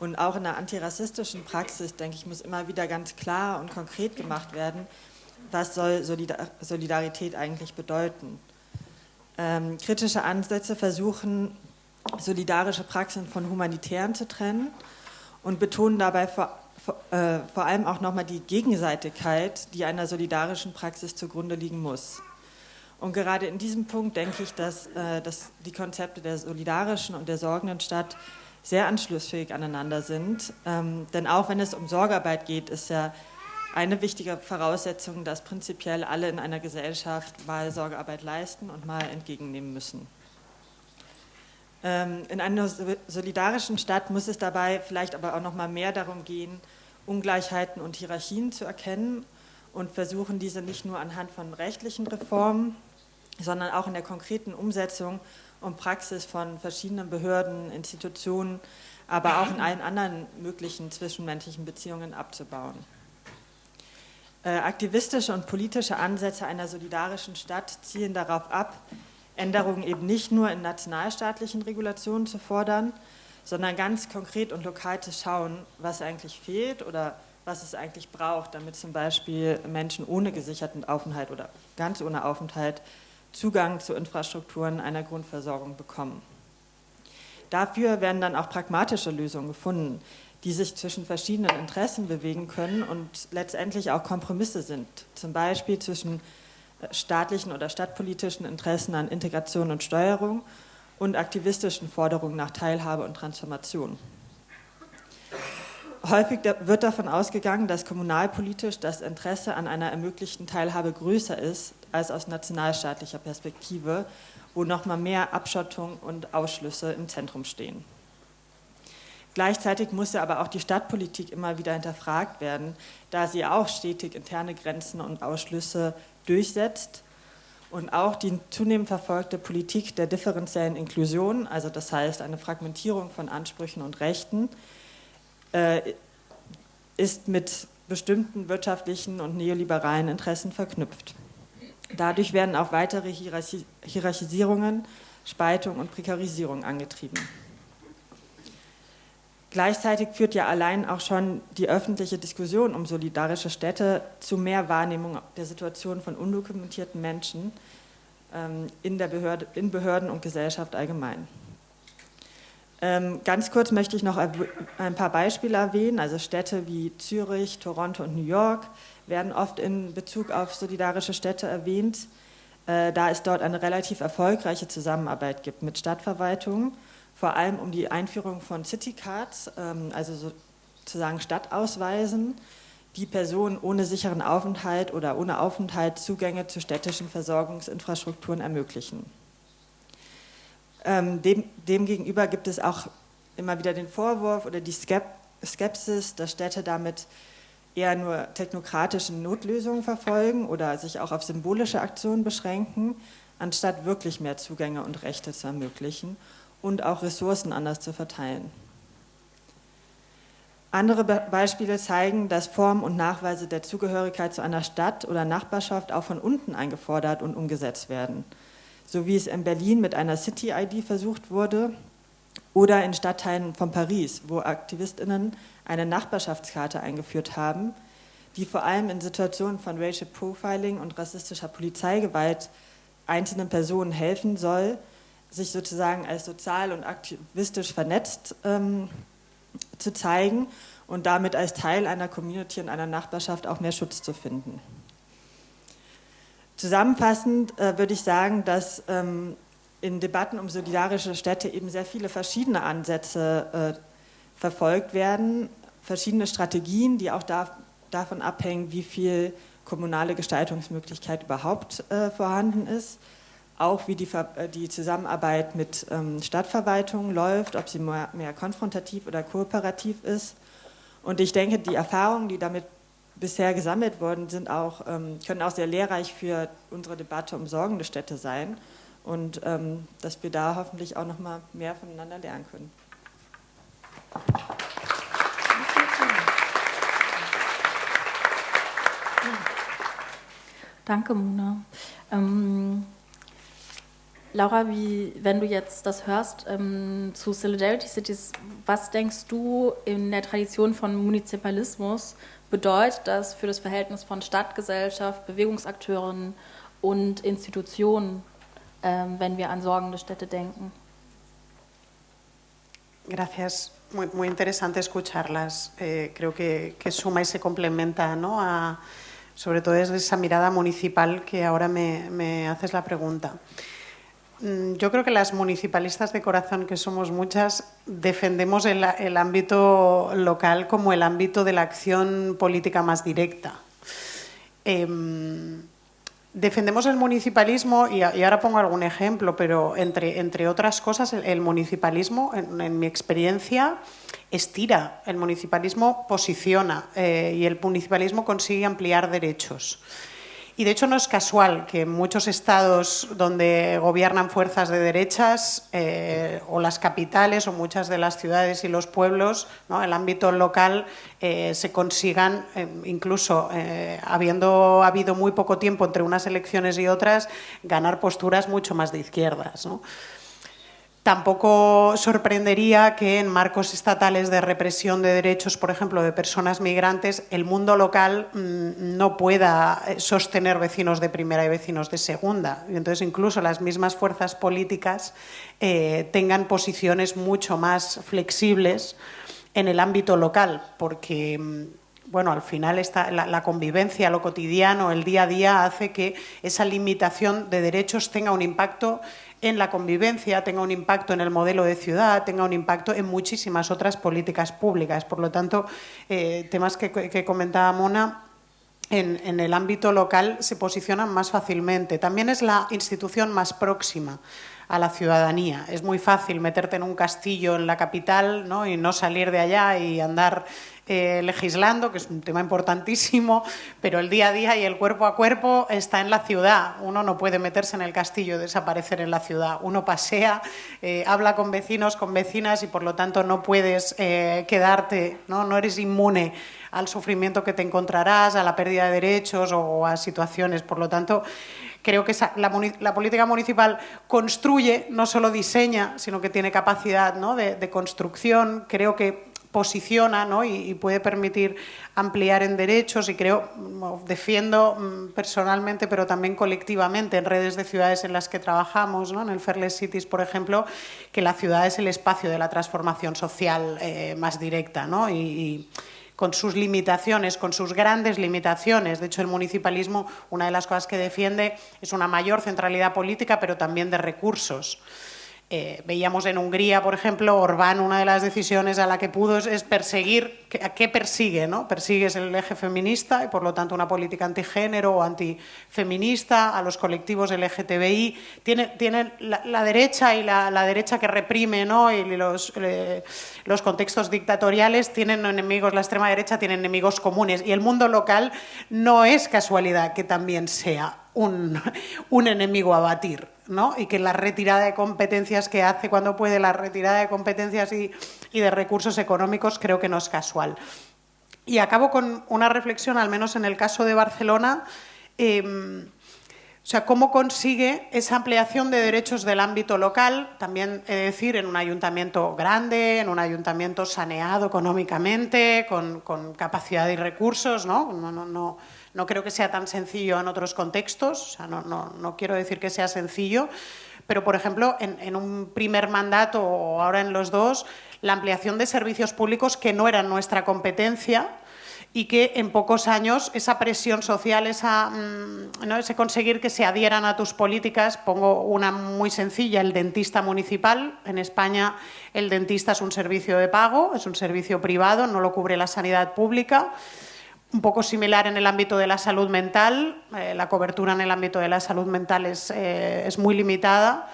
[SPEAKER 4] Und auch in der antirassistischen Praxis, denke ich, muss immer wieder ganz klar und konkret gemacht werden, was soll Solidarität eigentlich bedeuten. Ähm, kritische Ansätze versuchen, solidarische Praxen von humanitären zu trennen und betonen dabei vor, vor, äh, vor allem auch nochmal die Gegenseitigkeit, die einer solidarischen Praxis zugrunde liegen muss. Und gerade in diesem Punkt denke ich, dass, äh, dass die Konzepte der solidarischen und der sorgenden Stadt sehr anschlussfähig aneinander sind. Ähm, denn auch wenn es um Sorgearbeit geht, ist ja eine wichtige Voraussetzung, dass prinzipiell alle in einer Gesellschaft mal Sorgearbeit leisten und mal entgegennehmen müssen. Ähm, in einer solidarischen Stadt muss es dabei vielleicht aber auch noch mal mehr darum gehen, Ungleichheiten und Hierarchien zu erkennen und versuchen, diese nicht nur anhand von rechtlichen Reformen, sondern auch in der konkreten Umsetzung und Praxis von verschiedenen Behörden, Institutionen, aber auch in allen anderen möglichen zwischenmenschlichen Beziehungen abzubauen. Äh, aktivistische und politische Ansätze einer solidarischen Stadt zielen darauf ab, Änderungen eben nicht nur in nationalstaatlichen Regulationen zu fordern, sondern ganz konkret und lokal zu schauen, was eigentlich fehlt oder was es eigentlich braucht, damit zum Beispiel Menschen ohne gesicherten Aufenthalt oder ganz ohne Aufenthalt Zugang zu Infrastrukturen einer Grundversorgung bekommen. Dafür werden dann auch pragmatische Lösungen gefunden, die sich zwischen verschiedenen Interessen bewegen können und letztendlich auch Kompromisse sind, zum Beispiel zwischen äh, staatlichen oder stadtpolitischen Interessen an Integration und Steuerung und aktivistischen Forderungen nach Teilhabe und Transformation. Häufig wird davon ausgegangen, dass kommunalpolitisch das Interesse an einer ermöglichten Teilhabe größer ist als aus nationalstaatlicher Perspektive, wo nochmal mehr Abschottung und Ausschlüsse im Zentrum stehen. Gleichzeitig muss ja aber auch die Stadtpolitik immer wieder hinterfragt werden, da sie auch stetig interne Grenzen und Ausschlüsse durchsetzt und auch die zunehmend verfolgte Politik der differenziellen Inklusion, also das heißt eine Fragmentierung von Ansprüchen und Rechten, äh, ist mit bestimmten wirtschaftlichen und neoliberalen Interessen verknüpft. Dadurch werden auch weitere Hierarchisierungen, Spaltung und Prekarisierung angetrieben. Gleichzeitig führt ja allein auch schon die öffentliche Diskussion um solidarische Städte zu mehr Wahrnehmung der Situation von undokumentierten Menschen ähm, in, der Behörde, in Behörden und Gesellschaft allgemein. Ähm, ganz kurz möchte ich noch ein paar Beispiele erwähnen. Also Städte wie Zürich, Toronto und New York werden oft in Bezug auf solidarische Städte erwähnt, äh, da es dort eine relativ erfolgreiche Zusammenarbeit gibt mit Stadtverwaltungen, vor allem um die Einführung von Citycards, ähm, also sozusagen Stadtausweisen, die Personen ohne sicheren Aufenthalt oder ohne Aufenthalt Zugänge zu städtischen Versorgungsinfrastrukturen ermöglichen. Ähm, dem, demgegenüber gibt es auch immer wieder den Vorwurf oder die Skepsis, dass Städte damit eher nur technokratische Notlösungen verfolgen oder sich auch auf symbolische Aktionen beschränken, anstatt wirklich mehr Zugänge und Rechte zu ermöglichen und auch Ressourcen anders zu verteilen. Andere Be Beispiele zeigen, dass Formen und Nachweise der Zugehörigkeit zu einer Stadt oder Nachbarschaft auch von unten eingefordert und umgesetzt werden. So wie es in Berlin mit einer City-ID versucht wurde oder in Stadtteilen von Paris, wo AktivistInnen eine Nachbarschaftskarte eingeführt haben, die vor allem in Situationen von Racial Profiling und rassistischer Polizeigewalt einzelnen Personen helfen soll, sich sozusagen als sozial und aktivistisch vernetzt ähm, zu zeigen und damit als Teil einer Community und einer Nachbarschaft auch mehr Schutz zu finden. Zusammenfassend äh, würde ich sagen, dass ähm, in Debatten um solidarische Städte eben sehr viele verschiedene Ansätze äh, verfolgt werden, verschiedene Strategien, die auch da, davon abhängen, wie viel kommunale Gestaltungsmöglichkeit überhaupt äh, vorhanden ist auch wie die, äh, die Zusammenarbeit mit ähm, Stadtverwaltungen läuft, ob sie mehr, mehr, konfrontativ oder kooperativ ist. Und ich denke, die Erfahrungen, die damit bisher gesammelt worden sind, auch, ähm, können auch sehr lehrreich für unsere Debatte um sorgende Städte sein und ähm, dass wir da hoffentlich auch noch mal mehr voneinander lernen können.
[SPEAKER 1] Danke, Mona. Ähm, Laura, wie, wenn du jetzt das hörst ähm, zu Solidarity Cities, was denkst du in der Tradition von Munizipalismus bedeutet das für das Verhältnis von Stadtgesellschaft, Bewegungsakteuren und Institutionen, ähm, wenn wir an sorgende Städte denken?
[SPEAKER 2] Gracias. Muy, muy interesante escucharlas. Eh, creo que, que, suma y se complementa, ¿no? A, sobre todo desde esa mirada municipal que ahora me, me haces la pregunta. Mm, yo creo que las municipalistas de corazón, que somos muchas, defendemos el, ámbito local como el ámbito de la acción política más directa. Em, defendemos el municipalismo, y, ahora pongo algún ejemplo, pero entre, entre otras cosas, el, municipalismo, en, mi experiencia, estira, el municipalismo posiciona eh, y el municipalismo consigue ampliar derechos. Y de hecho no es casual que muchos estados donde gobiernan fuerzas de derechas eh, o las capitales o muchas de las ciudades y los pueblos, el ámbito local eh, se consigan, eh, incluso habiendo habido muy poco tiempo entre unas elecciones y otras, ganar posturas mucho más de izquierdas. Tampoco sorprendería que en marcos estatales de represión de derechos, por ejemplo, de personas migrantes, el mundo local mm, no pueda eh, sostener vecinos de primera y vecinos de segunda. Y entonces, incluso las mismas fuerzas políticas eh, tengan posiciones mucho más flexibles en el ámbito local, porque mm, bueno, al final la, convivencia, lo cotidiano, el día a día hace que esa limitación de derechos tenga un impacto en la convivencia, tenga un impacto en el modelo de ciudad, tenga un impacto en muchísimas otras políticas públicas. Por lo tanto, eh, temas que, comentaba Mona, en, en, el ámbito local se posicionan más fácilmente. También es la institución más próxima a la ciudadanía. Es muy fácil meterte en un castillo en la capital ¿no? y no salir de allá y andar eh, legislando, que es un tema importantísimo, pero el día a día y el cuerpo a cuerpo está en la ciudad. Uno no puede meterse en el castillo y desaparecer en la ciudad. Uno pasea, eh, habla con vecinos, con vecinas y por lo tanto no puedes eh, quedarte, ¿no? no eres inmune al sufrimiento que te encontrarás, a la pérdida de derechos o a situaciones. Por lo tanto, creo que la, política municipal construye, no solo diseña, sino que tiene capacidad de, de construcción. Creo que posiciona ¿no? y, puede permitir ampliar en derechos y creo, defiendo mm, personalmente, pero también colectivamente en redes de ciudades en las que trabajamos, ¿no? en el Fairless Cities, por ejemplo, que la ciudad es el espacio de la transformación social eh, más directa ¿no? y, con sus limitaciones, con sus grandes limitaciones. De hecho, el municipalismo, una de las cosas que defiende es una mayor centralidad política, pero también de recursos. Eh, veíamos en Hungría, por ejemplo, Orbán, una de las decisiones a la que pudo es, perseguir, ¿a qué persigue? ¿no? Persigues el eje feminista y por lo tanto una política antigénero o antifeminista, a los colectivos LGTBI. Tiene, la, derecha y la, derecha que reprime ¿no? y los, eh, los contextos dictatoriales tienen enemigos, la extrema derecha tiene enemigos comunes y el mundo local no es casualidad que también sea un, un enemigo a batir. ¿No? y que la retirada de competencias que hace cuando puede, la retirada de competencias y, y de recursos económicos, creo que no es casual. Y acabo con una reflexión, al menos en el caso de Barcelona, eh, o sea, cómo consigue esa ampliación de derechos del ámbito local, también de decir, en un ayuntamiento grande, en un ayuntamiento saneado económicamente, con, con capacidad y recursos, ¿no? No, no, no, no, creo que sea tan sencillo en otros contextos, o sea, no, no, no quiero decir que sea sencillo, pero, por ejemplo, en, en un primer mandato o ahora en los dos, la ampliación de servicios públicos que no eran nuestra competencia, y que en pocos años esa presión social, esa, mm, ¿no? ese conseguir que se adhieran a tus políticas, pongo una muy sencilla, el dentista municipal. En España el dentista es un servicio de pago, es un servicio privado, no lo cubre la sanidad pública. Un poco similar en el ámbito de la salud mental, eh, la cobertura en el ámbito de la salud mental es, eh, es muy limitada.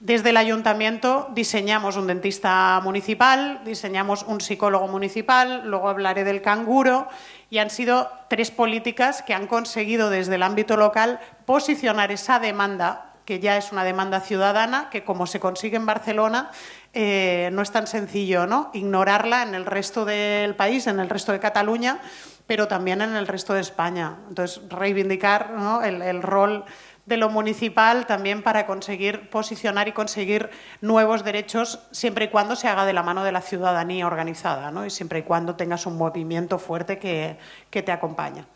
[SPEAKER 2] Desde el ayuntamiento diseñamos un dentista municipal, diseñamos un psicólogo municipal, luego hablaré del canguro y han sido tres políticas que han conseguido desde el ámbito local posicionar esa demanda que ya es una demanda ciudadana, que como se consigue en Barcelona, eh, no es tan sencillo ¿no? ignorarla en el resto del país, en el resto de Cataluña, pero también en el resto de España. Entonces, reivindicar ¿no? el, el rol de lo municipal también para conseguir posicionar y conseguir nuevos derechos siempre y cuando se haga de la mano de la ciudadanía organizada ¿no? y siempre y cuando tengas un movimiento fuerte que, que te acompaña.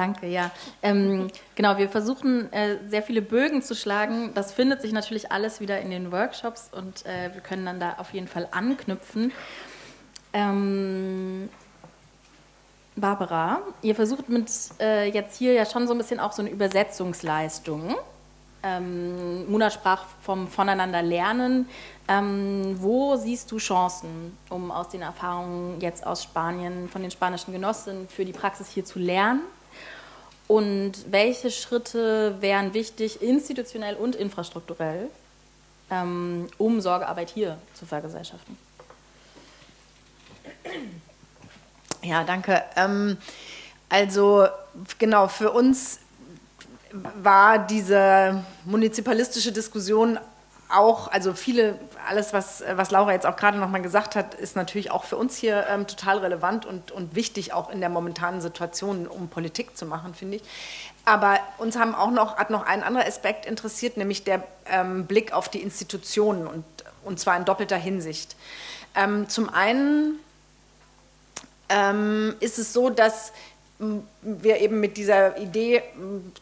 [SPEAKER 1] Danke, ja. Ähm, genau, wir versuchen äh, sehr viele Bögen zu schlagen. Das findet sich natürlich alles wieder in den Workshops und äh, wir können dann da auf jeden Fall anknüpfen. Ähm, Barbara, ihr versucht mit äh, jetzt hier ja schon so ein bisschen auch so eine Übersetzungsleistung. Ähm, Muna sprach vom Voneinander lernen. Ähm, wo siehst du Chancen, um aus den Erfahrungen jetzt aus Spanien, von den spanischen Genossinnen für die Praxis hier zu lernen? Und welche Schritte wären wichtig, institutionell und infrastrukturell, ähm, um Sorgearbeit hier zu vergesellschaften?
[SPEAKER 3] Ja, danke. Ähm, also genau, für uns war diese munizipalistische Diskussion auch, also viele, alles, was, was Laura jetzt auch gerade nochmal gesagt hat, ist natürlich auch für uns hier ähm, total relevant und, und wichtig, auch in der momentanen Situation, um Politik zu machen, finde ich. Aber uns haben auch noch, hat noch ein anderer Aspekt interessiert, nämlich der ähm, Blick auf die Institutionen und, und zwar in doppelter Hinsicht. Ähm, zum einen ähm, ist es so, dass wir eben mit dieser Idee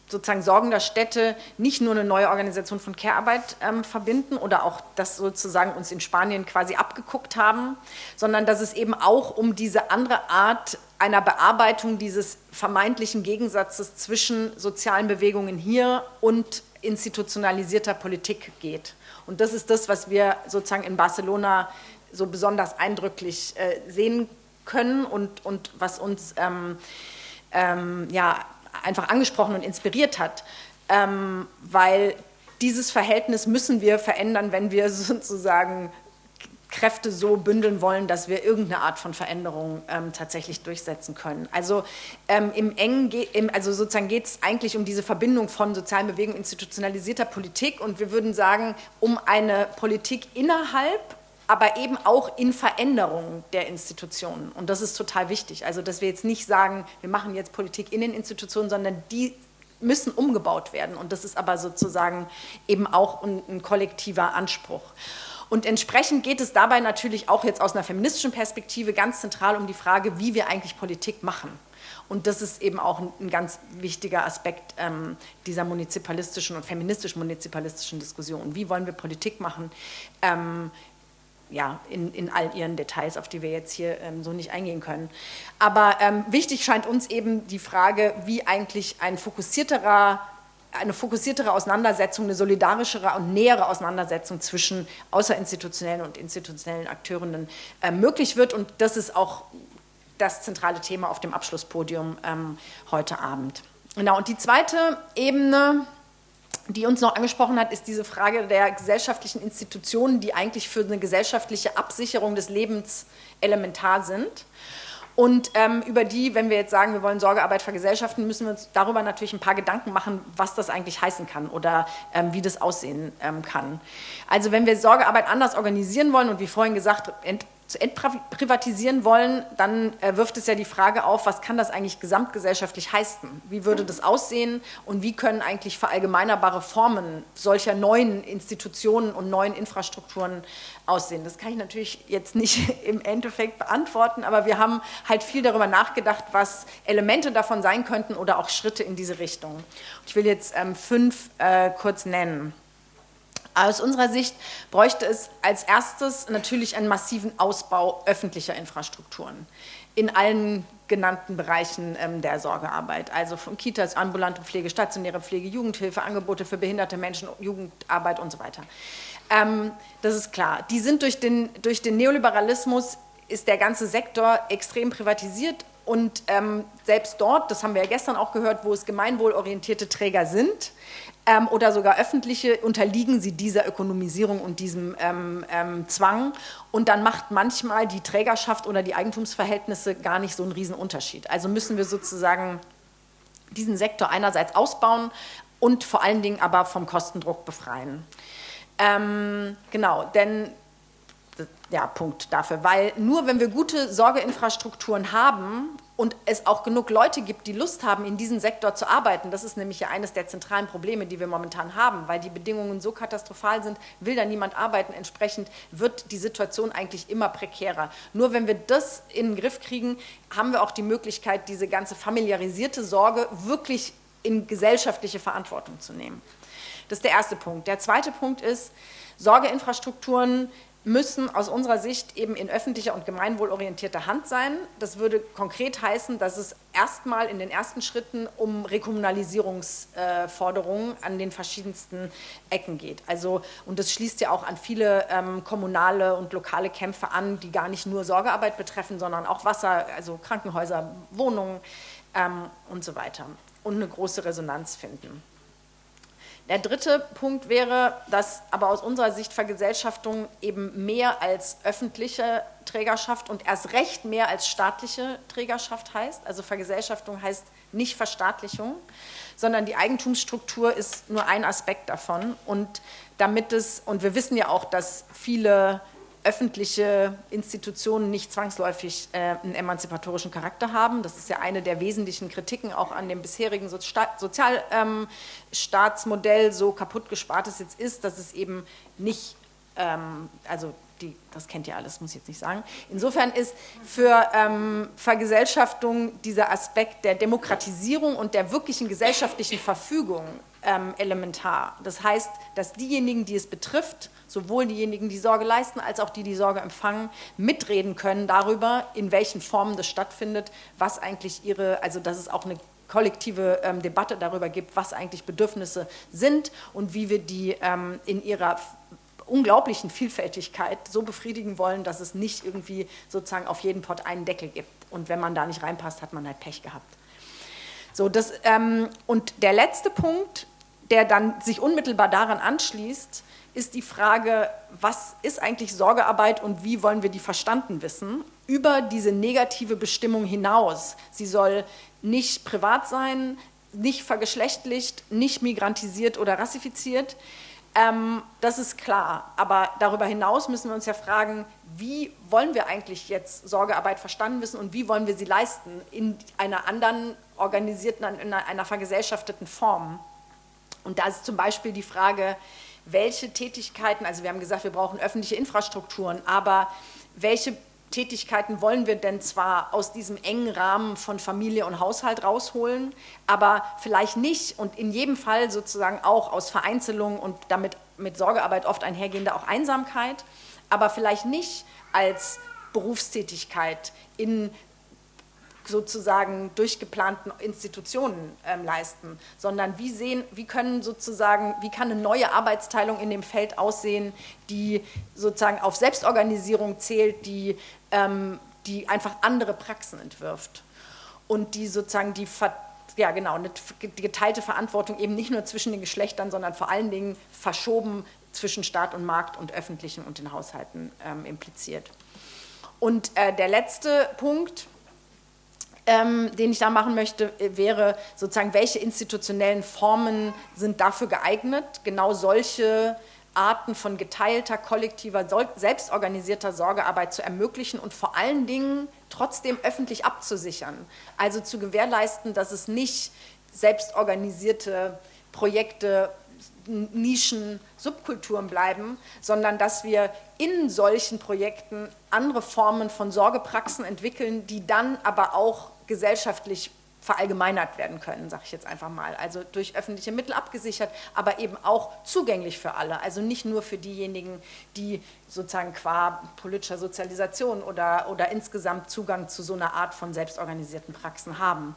[SPEAKER 3] sozusagen sorgender Städte nicht nur eine neue Organisation von Care-Arbeit ähm, verbinden oder auch das sozusagen uns in Spanien quasi abgeguckt haben, sondern dass es eben auch um diese andere Art einer Bearbeitung dieses vermeintlichen Gegensatzes zwischen sozialen Bewegungen hier und institutionalisierter Politik geht. Und das ist das, was wir sozusagen in Barcelona so besonders eindrücklich äh, sehen können und, und was uns ähm, ähm, ja, einfach angesprochen und inspiriert hat, ähm, weil dieses Verhältnis müssen wir verändern, wenn wir sozusagen Kräfte so bündeln wollen, dass wir irgendeine Art von Veränderung ähm, tatsächlich durchsetzen können. Also ähm, im engen, im, also sozusagen geht es eigentlich um diese Verbindung von sozialen Bewegungen, institutionalisierter Politik und wir würden sagen, um eine Politik innerhalb aber eben auch in Veränderung der Institutionen. Und das ist total wichtig. Also, dass wir jetzt nicht sagen, wir machen jetzt Politik in den Institutionen, sondern die müssen umgebaut werden. Und das ist aber sozusagen eben auch ein, ein kollektiver Anspruch. Und entsprechend geht es dabei natürlich auch jetzt aus einer feministischen Perspektive ganz zentral um die Frage, wie wir eigentlich Politik machen. Und das ist eben auch ein, ein ganz wichtiger Aspekt ähm, dieser munizipalistischen und feministisch-munizipalistischen Diskussion. Wie wollen wir Politik machen? Ähm, ja, in, in all ihren Details, auf die wir jetzt hier ähm, so nicht eingehen können. Aber ähm, wichtig scheint uns eben die Frage, wie eigentlich ein fokussierterer eine fokussiertere Auseinandersetzung, eine solidarischere und nähere Auseinandersetzung zwischen außerinstitutionellen und institutionellen Akteurinnen äh, möglich wird. Und das ist auch das zentrale Thema auf dem Abschlusspodium ähm, heute Abend. Genau, und die zweite Ebene die uns noch angesprochen hat, ist diese Frage der gesellschaftlichen Institutionen, die eigentlich für eine gesellschaftliche Absicherung des Lebens elementar sind. Und ähm, über die, wenn wir jetzt sagen, wir wollen Sorgearbeit vergesellschaften, müssen wir uns darüber natürlich ein paar Gedanken machen, was das eigentlich heißen kann oder ähm, wie das aussehen ähm, kann. Also wenn wir Sorgearbeit anders organisieren wollen und wie vorhin gesagt, zu entprivatisieren wollen, dann äh, wirft es ja die Frage auf, was kann das eigentlich gesamtgesellschaftlich heißen? Wie würde das aussehen und wie können eigentlich verallgemeinerbare Formen solcher neuen Institutionen und neuen Infrastrukturen aussehen? Das kann ich natürlich jetzt nicht im Endeffekt beantworten, aber wir haben halt viel darüber nachgedacht, was Elemente davon sein könnten oder auch Schritte in diese Richtung. Ich will jetzt ähm, fünf äh, kurz nennen. Aus unserer Sicht bräuchte es als erstes natürlich einen massiven Ausbau öffentlicher Infrastrukturen in allen genannten Bereichen ähm, der Sorgearbeit, also von Kitas, ambulante Pflege, stationäre Pflege, Jugendhilfe, Angebote für behinderte Menschen, Jugendarbeit und so weiter. Ähm, das ist klar. Die sind durch den, durch den Neoliberalismus ist der ganze Sektor extrem privatisiert und ähm, selbst dort, das haben wir ja gestern auch gehört, wo es gemeinwohlorientierte Träger sind, ähm, oder sogar öffentliche, unterliegen sie dieser Ökonomisierung und diesem ähm, ähm, Zwang. Und dann macht manchmal die Trägerschaft oder die Eigentumsverhältnisse gar nicht so einen riesen Unterschied. Also müssen wir sozusagen diesen Sektor einerseits ausbauen und vor allen Dingen aber vom Kostendruck befreien. Ähm, genau, denn ja, Punkt dafür, weil nur wenn wir gute Sorgeinfrastrukturen haben und es auch genug Leute gibt, die Lust haben, in diesem Sektor zu arbeiten, das ist nämlich ja eines der zentralen Probleme, die wir momentan haben, weil die Bedingungen so katastrophal sind, will da niemand arbeiten, entsprechend wird die Situation eigentlich immer prekärer. Nur wenn wir das in den Griff kriegen, haben wir auch die Möglichkeit, diese ganze familiarisierte Sorge wirklich in gesellschaftliche Verantwortung zu nehmen. Das ist der erste Punkt. Der zweite Punkt ist, Sorgeinfrastrukturen müssen aus unserer Sicht eben in öffentlicher und gemeinwohlorientierter Hand sein. Das würde konkret heißen, dass es erstmal in den ersten Schritten um Rekommunalisierungsforderungen an den verschiedensten Ecken geht. Also, und das schließt ja auch an viele ähm, kommunale und lokale Kämpfe an, die gar nicht nur Sorgearbeit betreffen, sondern auch Wasser, also Krankenhäuser, Wohnungen ähm, und so weiter und eine große Resonanz finden. Der dritte Punkt wäre, dass aber aus unserer Sicht Vergesellschaftung eben mehr als öffentliche Trägerschaft und erst recht mehr als staatliche Trägerschaft heißt. Also Vergesellschaftung heißt nicht Verstaatlichung, sondern die Eigentumsstruktur ist nur ein Aspekt davon. Und damit es, und wir wissen ja auch, dass viele öffentliche Institutionen nicht zwangsläufig äh, einen emanzipatorischen Charakter haben. Das ist ja eine der wesentlichen Kritiken auch an dem bisherigen Sozialstaatsmodell, ähm, so kaputt gespart es jetzt ist, dass es eben nicht, ähm, also die, das kennt ihr alles, muss ich jetzt nicht sagen. Insofern ist für ähm, Vergesellschaftung dieser Aspekt der Demokratisierung und der wirklichen gesellschaftlichen Verfügung ähm, elementar. Das heißt, dass diejenigen, die es betrifft, sowohl diejenigen, die Sorge leisten, als auch die, die Sorge empfangen, mitreden können darüber, in welchen Formen das stattfindet, was eigentlich ihre, also dass es auch eine kollektive ähm, Debatte darüber gibt, was eigentlich Bedürfnisse sind und wie wir die ähm, in ihrer unglaublichen Vielfältigkeit so befriedigen wollen, dass es nicht irgendwie sozusagen auf jeden Pott einen Deckel gibt. Und wenn man da nicht reinpasst, hat man halt Pech gehabt. So, das, ähm, und der letzte Punkt, der dann sich unmittelbar daran anschließt, ist die Frage, was ist eigentlich Sorgearbeit und wie wollen wir die verstanden wissen, über diese negative Bestimmung hinaus. Sie soll nicht privat sein, nicht vergeschlechtlicht, nicht migrantisiert oder rassifiziert. Ähm, das ist klar. Aber darüber hinaus müssen wir uns ja fragen, wie wollen wir eigentlich jetzt Sorgearbeit verstanden wissen und wie wollen wir sie leisten in einer anderen organisierten, in einer vergesellschafteten Form. Und da ist zum Beispiel die Frage, welche Tätigkeiten, also wir haben gesagt, wir brauchen öffentliche Infrastrukturen, aber welche Tätigkeiten wollen wir denn zwar aus diesem engen Rahmen von Familie und Haushalt rausholen, aber vielleicht nicht und in jedem Fall sozusagen auch aus Vereinzelung und damit mit Sorgearbeit oft einhergehende auch Einsamkeit, aber vielleicht nicht als Berufstätigkeit in sozusagen durchgeplanten Institutionen ähm, leisten, sondern wie sehen, wie können sozusagen, wie kann eine neue Arbeitsteilung in dem Feld aussehen, die sozusagen auf Selbstorganisierung zählt, die, ähm, die einfach andere Praxen entwirft und die sozusagen die ja genau, eine geteilte Verantwortung eben nicht nur zwischen den Geschlechtern, sondern vor allen Dingen verschoben zwischen Staat und Markt und öffentlichen und den Haushalten ähm, impliziert. Und äh, der letzte Punkt, ähm, den ich da machen möchte, äh, wäre sozusagen, welche institutionellen Formen sind dafür geeignet, genau solche Arten von geteilter, kollektiver, selbstorganisierter Sorgearbeit zu ermöglichen und vor allen Dingen trotzdem öffentlich abzusichern. Also zu gewährleisten, dass es nicht selbstorganisierte Projekte Nischen, Subkulturen bleiben, sondern dass wir in solchen Projekten andere Formen von Sorgepraxen entwickeln, die dann aber auch gesellschaftlich verallgemeinert werden können, sage ich jetzt einfach mal. Also durch öffentliche Mittel abgesichert, aber eben auch zugänglich für alle. Also nicht nur für diejenigen, die sozusagen qua politischer Sozialisation oder, oder insgesamt Zugang zu so einer Art von selbstorganisierten Praxen haben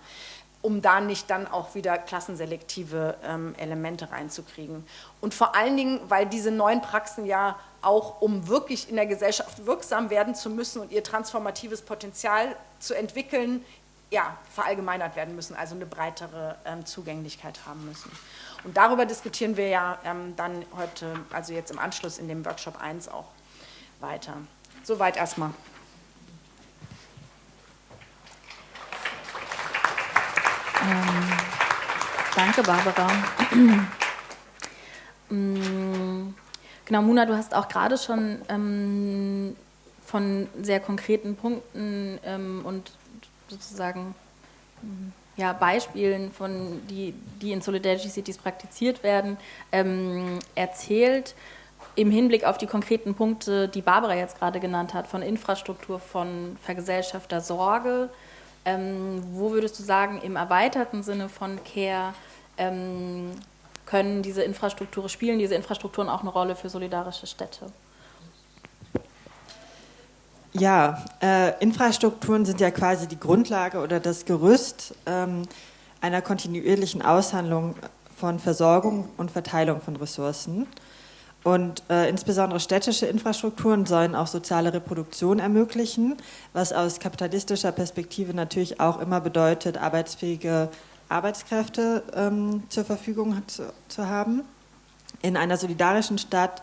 [SPEAKER 3] um da nicht dann auch wieder klassenselektive ähm, Elemente reinzukriegen. Und vor allen Dingen, weil diese neuen Praxen ja auch, um wirklich in der Gesellschaft wirksam werden zu müssen und ihr transformatives Potenzial zu entwickeln, ja, verallgemeinert werden müssen, also eine breitere ähm, Zugänglichkeit haben müssen. Und darüber diskutieren wir ja ähm, dann heute, also jetzt im Anschluss in dem Workshop 1 auch weiter. Soweit erstmal.
[SPEAKER 1] Ähm, danke, Barbara. Mm, genau, Muna, du hast auch gerade schon ähm, von sehr konkreten Punkten ähm, und sozusagen mm, ja, Beispielen, von die, die in Solidarity Cities praktiziert werden, ähm, erzählt im Hinblick auf die konkreten Punkte, die Barbara jetzt gerade genannt hat, von Infrastruktur, von vergesellschafter Sorge, ähm, wo würdest du sagen, im erweiterten Sinne von Care ähm, können diese Infrastrukturen, spielen diese Infrastrukturen auch eine Rolle für solidarische Städte?
[SPEAKER 4] Ja, äh, Infrastrukturen sind ja quasi die Grundlage oder das Gerüst ähm, einer kontinuierlichen Aushandlung von Versorgung und Verteilung von Ressourcen. Und äh, insbesondere städtische Infrastrukturen sollen auch soziale Reproduktion ermöglichen, was aus kapitalistischer Perspektive natürlich auch immer bedeutet, arbeitsfähige Arbeitskräfte ähm, zur Verfügung zu, zu, haben. In einer solidarischen Stadt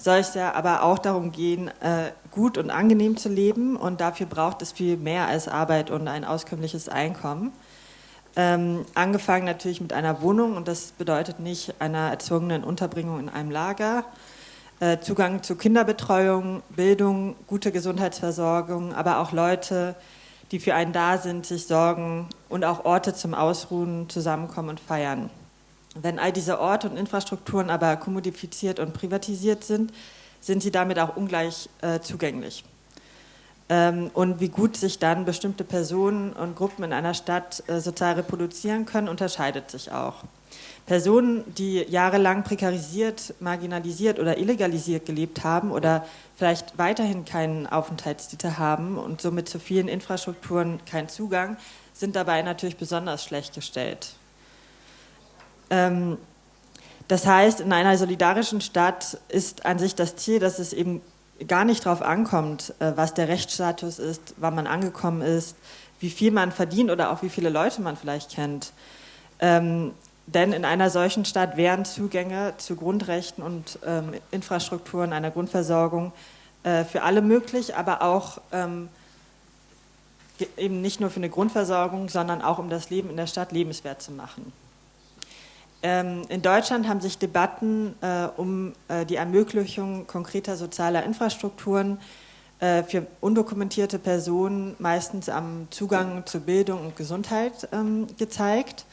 [SPEAKER 4] soll es ja aber auch darum gehen, äh, gut und angenehm zu leben und dafür braucht es viel mehr als Arbeit und ein auskömmliches Einkommen. Ähm, angefangen natürlich mit einer Wohnung und das bedeutet nicht einer erzwungenen Unterbringung in einem Lager. Äh, Zugang zu Kinderbetreuung, Bildung, gute Gesundheitsversorgung, aber auch Leute, die für einen da sind, sich sorgen und auch Orte zum Ausruhen, Zusammenkommen und Feiern. Wenn all diese Orte und Infrastrukturen aber kommodifiziert und privatisiert sind, sind sie damit auch ungleich äh, zugänglich. Ähm, und wie gut sich dann bestimmte Personen und Gruppen in einer Stadt äh, sozial reproduzieren können, unterscheidet sich auch. Personen, die jahrelang prekarisiert, marginalisiert oder illegalisiert gelebt haben oder vielleicht weiterhin keinen Aufenthaltstitel haben und somit zu vielen Infrastrukturen keinen Zugang, sind dabei natürlich besonders schlecht gestellt. Ähm, das heißt, in einer solidarischen Stadt ist an sich das Ziel, dass es eben gar nicht darauf ankommt, äh, was der Rechtsstatus ist, wann man angekommen ist, wie viel man verdient oder auch wie viele Leute man vielleicht kennt. Ähm, denn in einer solchen Stadt wären Zugänge zu Grundrechten und ähm, Infrastrukturen einer Grundversorgung äh, für alle möglich, aber auch ähm, eben nicht nur für eine Grundversorgung, sondern auch um das Leben in der Stadt lebenswert zu machen. Ähm, in Deutschland haben sich Debatten äh, um äh, die Ermöglichung konkreter sozialer Infrastrukturen äh, für undokumentierte Personen meistens am Zugang zu Bildung und Gesundheit ähm, gezeigt.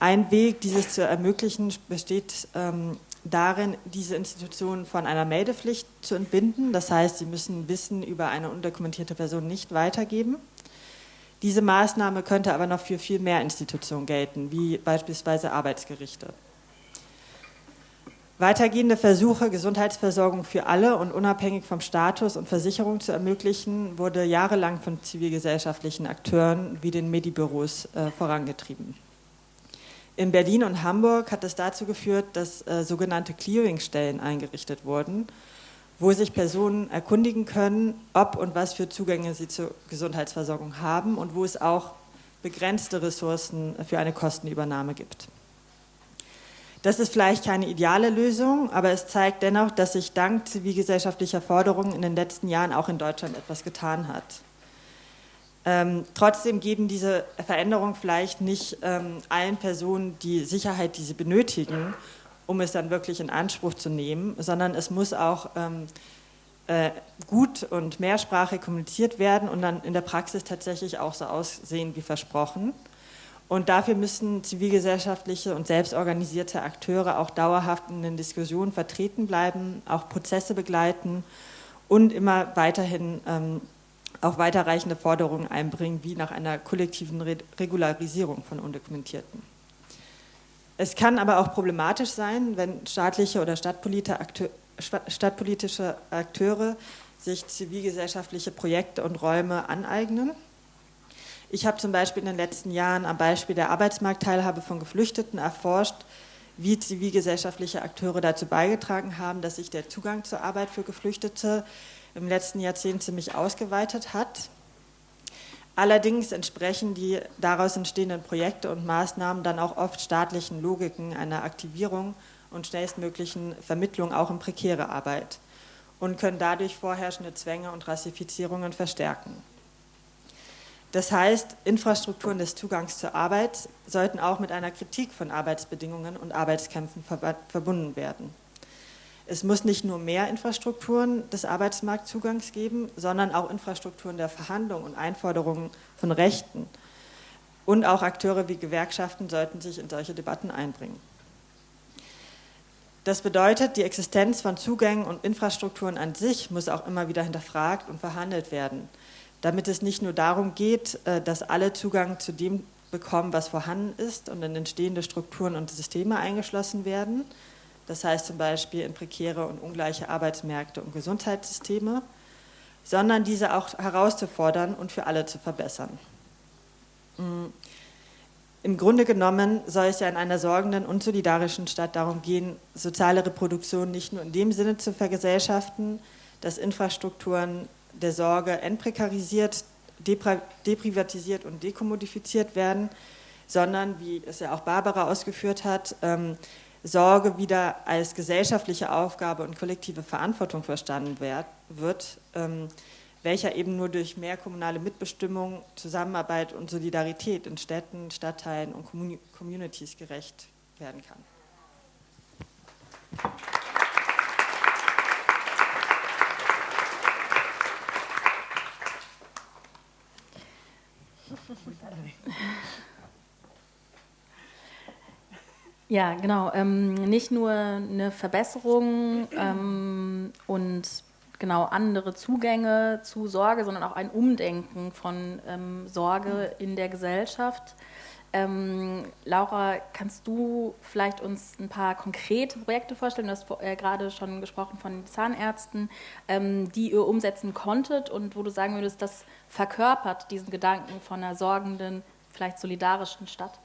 [SPEAKER 4] Ein Weg, dieses zu ermöglichen, besteht ähm, darin, diese Institutionen von einer Meldepflicht zu entbinden. Das heißt, sie müssen Wissen über eine undokumentierte Person nicht weitergeben. Diese Maßnahme könnte aber noch für viel mehr Institutionen gelten, wie beispielsweise Arbeitsgerichte. Weitergehende Versuche, Gesundheitsversorgung für alle und unabhängig vom Status und Versicherung zu ermöglichen, wurde jahrelang von zivilgesellschaftlichen Akteuren wie den Medibüros äh, vorangetrieben. In Berlin und Hamburg hat es dazu geführt, dass äh, sogenannte Clearingstellen eingerichtet wurden, wo sich Personen erkundigen können, ob und was für Zugänge sie zur Gesundheitsversorgung haben und wo es auch begrenzte Ressourcen für eine Kostenübernahme gibt. Das ist vielleicht keine ideale Lösung, aber es zeigt dennoch, dass sich dank zivilgesellschaftlicher Forderungen in den letzten Jahren auch in Deutschland etwas getan hat. Ähm, trotzdem geben diese Veränderungen vielleicht nicht ähm, allen Personen die Sicherheit, die sie benötigen, um es dann wirklich in Anspruch zu nehmen, sondern es muss auch ähm, äh, gut und mehrsprachig kommuniziert werden und dann in der Praxis tatsächlich auch so aussehen wie versprochen. Und dafür müssen zivilgesellschaftliche und selbstorganisierte Akteure auch dauerhaft in den Diskussionen vertreten bleiben, auch Prozesse begleiten und immer weiterhin ähm, auch weiterreichende Forderungen einbringen, wie nach einer kollektiven Re Regularisierung von Undokumentierten. Es kann aber auch problematisch sein, wenn staatliche oder stadtpolitische Akteure sich zivilgesellschaftliche Projekte und Räume aneignen ich habe zum Beispiel in den letzten Jahren am Beispiel der Arbeitsmarktteilhabe von Geflüchteten erforscht, wie zivilgesellschaftliche Akteure dazu beigetragen haben, dass sich der Zugang zur Arbeit für Geflüchtete im letzten Jahrzehnt ziemlich ausgeweitet hat. Allerdings entsprechen die daraus entstehenden Projekte und Maßnahmen dann auch oft staatlichen Logiken einer Aktivierung und schnellstmöglichen Vermittlung auch in prekäre Arbeit und können dadurch vorherrschende Zwänge und Rassifizierungen verstärken. Das heißt, Infrastrukturen des Zugangs zur Arbeit sollten auch mit einer Kritik von Arbeitsbedingungen und Arbeitskämpfen verbunden werden. Es muss nicht nur mehr Infrastrukturen des Arbeitsmarktzugangs geben, sondern auch Infrastrukturen der Verhandlung und Einforderungen von Rechten. Und auch Akteure wie Gewerkschaften sollten sich in solche Debatten einbringen. Das bedeutet, die Existenz von Zugängen und Infrastrukturen an sich muss auch immer wieder hinterfragt und verhandelt werden damit es nicht nur darum geht, äh, dass alle Zugang zu dem bekommen, was vorhanden ist und in entstehende Strukturen und Systeme eingeschlossen werden. Das heißt zum Beispiel in prekäre und ungleiche Arbeitsmärkte und Gesundheitssysteme, sondern diese auch herauszufordern und für alle zu verbessern. Mm. Im Grunde genommen soll es ja in einer sorgenden und solidarischen Stadt darum gehen, soziale Reproduktion nicht nur in dem Sinne zu vergesellschaften, dass Infrastrukturen der Sorge entprekarisiert, deprivatisiert und dekommodifiziert werden, sondern, wie es ja auch Barbara ausgeführt hat, ähm, Sorge wieder als gesellschaftliche Aufgabe und kollektive Verantwortung verstanden wird, ähm, welcher eben nur durch mehr kommunale Mitbestimmung, Zusammenarbeit und Solidarität in Städten, Stadtteilen und Communities gerecht werden kann.
[SPEAKER 1] Ja, genau. Ähm, nicht nur eine Verbesserung ähm, und genau andere Zugänge zu Sorge, sondern auch ein Umdenken von ähm, Sorge in der Gesellschaft. Ähm, Laura, kannst du vielleicht uns ein paar konkrete Projekte vorstellen? Du hast äh, gerade schon gesprochen von Zahnärzten, ähm, die ihr umsetzen konntet und wo du sagen würdest, das verkörpert diesen Gedanken von einer sorgenden, vielleicht solidarischen Stadt?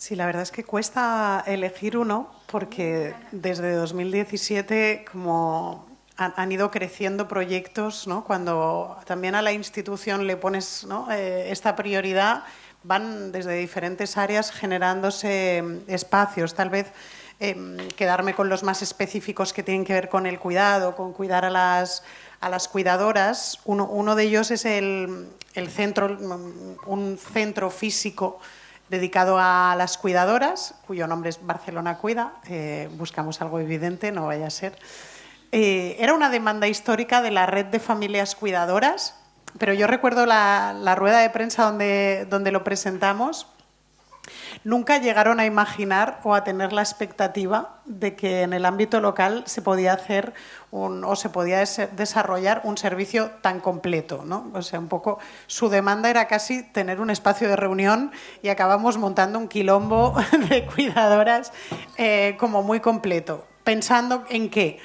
[SPEAKER 2] Sí, la verdad es que cuesta elegir uno porque desde 2017 como han, ido creciendo proyectos, ¿no? cuando también a la institución le pones eh, esta prioridad, van desde diferentes áreas generándose mm, espacios, tal vez em, quedarme con los más específicos que tienen que ver con el cuidado, con cuidar a las, a las cuidadoras. Uno, uno de ellos es el, el centro, un centro físico dedicado a las cuidadoras, cuyo nombre es Barcelona Cuida. Buscamos algo evidente, no vaya a ser. Eh, era una demanda histórica de la red de familias cuidadoras, pero yo recuerdo la, rueda de prensa donde, donde lo presentamos. Nunca llegaron a imaginar o a tener la expectativa de que en el ámbito local se podía hacer o se podía desarrollar un servicio tan completo. ¿no? O sea, un poco su demanda era casi tener un espacio de reunión y acabamos montando un quilombo de cuidadoras eh, como muy completo. Pensando en qué?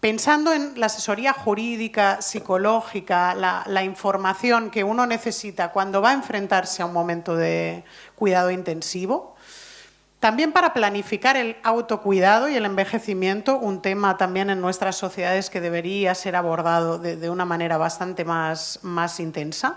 [SPEAKER 2] Pensando en la asesoría jurídica, psicológica, la, información que uno necesita cuando va a enfrentarse a un momento de cuidado intensivo, También para planificar el autocuidado y el envejecimiento, un tema también en nuestras sociedades que debería ser abordado de, una manera bastante más, más intensa.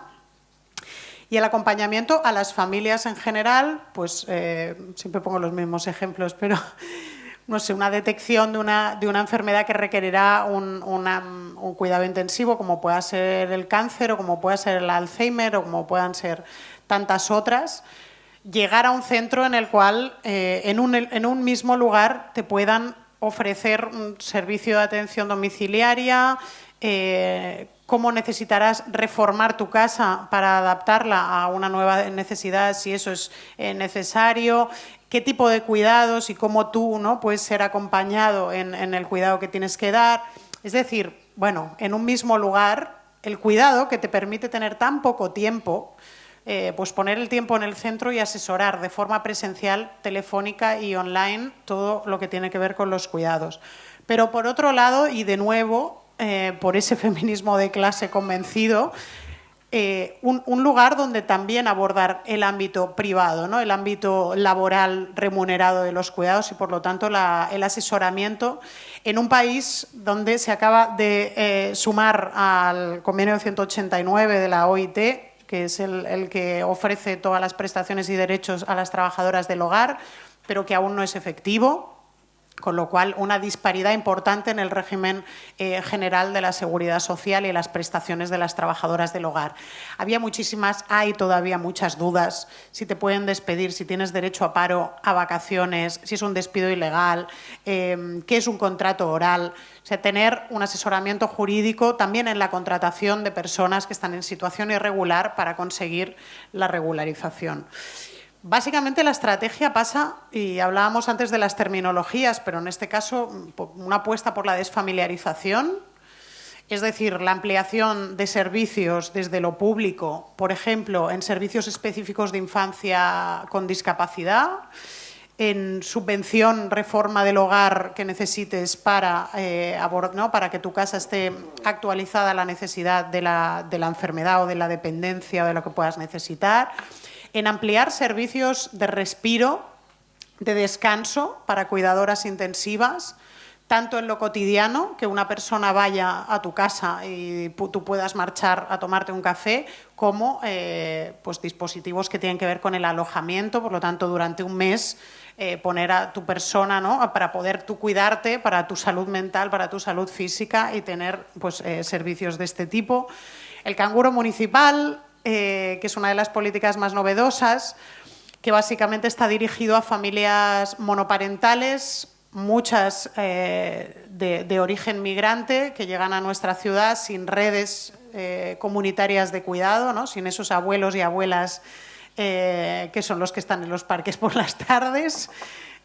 [SPEAKER 2] Y el acompañamiento a las familias en general, pues eh, siempre pongo los mismos ejemplos, pero no sé, una detección de una, de una enfermedad que requerirá un, un, cuidado intensivo, como pueda ser el cáncer o como pueda ser el Alzheimer o como puedan ser tantas otras llegar a un centro en el cual eh, en, un, mismo lugar te puedan ofrecer un servicio de atención domiciliaria, eh, cómo necesitarás reformar tu casa para adaptarla a una nueva necesidad, si eso es eh, necesario, qué tipo de cuidados y cómo tú ¿no? puedes ser acompañado en, en el cuidado que tienes que dar. Es decir, bueno, en un mismo lugar, el cuidado que te permite tener tan poco tiempo, eh, pues poner el tiempo en el centro y asesorar de forma presencial, telefónica y online todo lo que tiene que ver con los cuidados. Pero por otro lado, y de nuevo, eh, por ese feminismo de clase convencido, eh, un, lugar donde también abordar el ámbito privado, ¿no? el ámbito laboral remunerado de los cuidados y, por lo tanto, el asesoramiento en un país donde se acaba de sumar al convenio 189 de la OIT que es el, que ofrece todas las prestaciones y derechos a las trabajadoras del hogar, pero que aún no es efectivo con lo cual una disparidad importante en el régimen eh, general de la seguridad social y las prestaciones de las trabajadoras del hogar. Había muchísimas, hay todavía muchas dudas, si te pueden despedir, si tienes derecho a paro, a vacaciones, si es un despido ilegal, eh, qué es un contrato oral. O sea, tener un asesoramiento jurídico también en la contratación de personas que están en situación irregular para conseguir la regularización. Básicamente la estrategia pasa, y hablábamos antes de las terminologías, pero en este caso una apuesta por la desfamiliarización, es decir, la ampliación de servicios desde lo público, por ejemplo, en servicios específicos de infancia con discapacidad, en subvención, reforma del hogar que necesites para, eh, para que tu casa esté actualizada a la necesidad de la, de la enfermedad o de la dependencia o de lo que puedas necesitar en ampliar servicios de respiro, de descanso para cuidadoras intensivas, tanto en lo cotidiano, que una persona vaya a tu casa y tú puedas marchar a tomarte un café, como eh, pues dispositivos que tienen que ver con el alojamiento, por lo tanto, durante un mes eh, poner a tu persona ¿no? para poder tú cuidarte, para tu salud mental, para tu salud física y tener pues, eh, servicios de este tipo. El canguro municipal, eh, que es una de las políticas más novedosas, que básicamente está dirigido a familias monoparentales, muchas eh, de, origen migrante, que llegan a nuestra ciudad sin redes eh, comunitarias de cuidado, ¿no? sin esos abuelos y abuelas que son los que están en los parques por las tardes.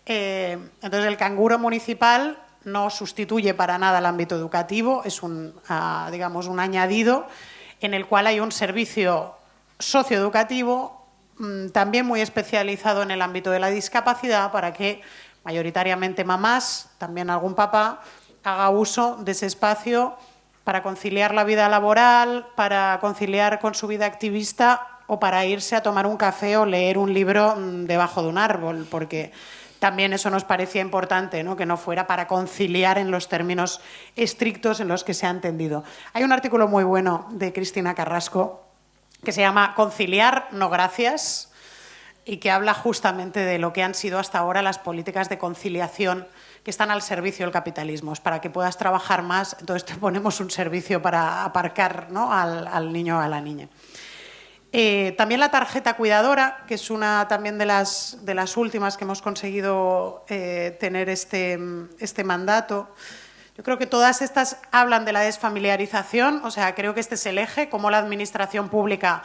[SPEAKER 2] entonces, el canguro municipal no sustituye para nada el ámbito educativo, es un, ah, digamos, un añadido en el cual hay un servicio socioeducativo mm, también muy especializado en el ámbito de la discapacidad para que mayoritariamente mamás, también algún papá, haga uso de ese espacio para conciliar la vida laboral, para conciliar con su vida activista o para irse a tomar un café o leer un libro mm, debajo de un árbol, porque también eso nos parecía importante, ¿no? que no fuera para conciliar en los términos estrictos en los que se ha entendido. Hay un artículo muy bueno de Cristina Carrasco que se llama Conciliar, no gracias, y que habla justamente de lo que han sido hasta ahora las políticas de conciliación que están al servicio del capitalismo. Es para que puedas trabajar más, entonces te ponemos un servicio para aparcar ¿no? al, al niño o a la niña. Eh, también la tarjeta cuidadora, que es una también de las, de las últimas que hemos conseguido eh, tener este, este mandato. Yo creo que todas estas hablan de la desfamiliarización, o sea, creo que este es el eje, cómo la administración pública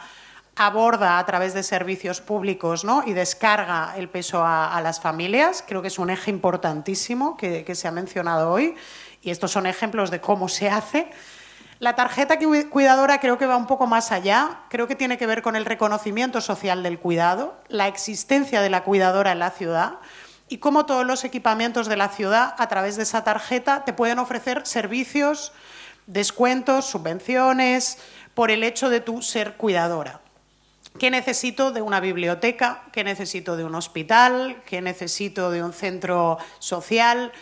[SPEAKER 2] aborda a través de servicios públicos ¿no? y descarga el peso a, las familias. Creo que es un eje importantísimo que, que se ha mencionado hoy y estos son ejemplos de cómo se hace. La tarjeta cuidadora creo que va un poco más allá, creo que tiene que ver con el reconocimiento social del cuidado, la existencia de la cuidadora en la ciudad y cómo todos los equipamientos de la ciudad a través de esa tarjeta te pueden ofrecer servicios, descuentos, subvenciones, por el hecho de tú ser cuidadora. ¿Qué necesito de una biblioteca? ¿Qué necesito de un hospital? ¿Qué necesito de un centro social?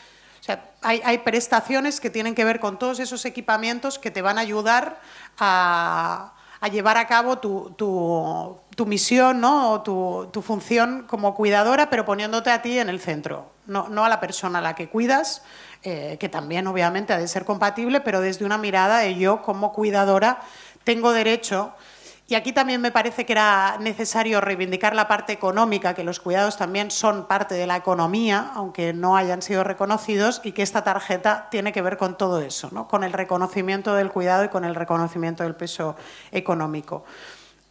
[SPEAKER 2] Hay, prestaciones que tienen que ver con todos esos equipamientos que te van a ayudar a, llevar a cabo tu, misión ¿no? o tu, función como cuidadora, pero poniéndote a ti en el centro, no, a la persona a la que cuidas, eh, que también obviamente ha de ser compatible, pero desde una mirada de yo como cuidadora tengo derecho y aquí también me parece que era necesario reivindicar la parte económica, que los cuidados también son parte de la economía, aunque no hayan sido reconocidos, y que esta tarjeta tiene que ver con todo eso, ¿no? con el reconocimiento del cuidado y con el reconocimiento del peso económico.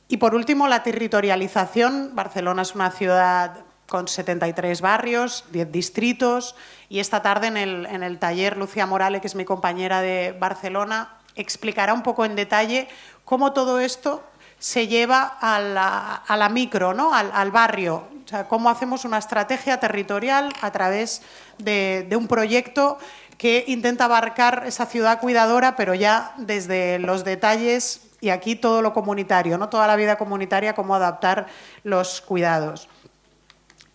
[SPEAKER 2] Y por último, la territorialización. Barcelona es una ciudad con 73 barrios, 10 distritos, y esta tarde en el, en el taller Lucía Morales, que es mi compañera de Barcelona, explicará un poco en detalle cómo todo esto se lleva a la, micro, ¿no? al, barrio. O sea, cómo hacemos una estrategia territorial a través de, un proyecto que intenta abarcar esa ciudad cuidadora, pero ya desde los detalles y aquí todo lo comunitario, ¿no? toda la vida comunitaria, cómo adaptar los cuidados.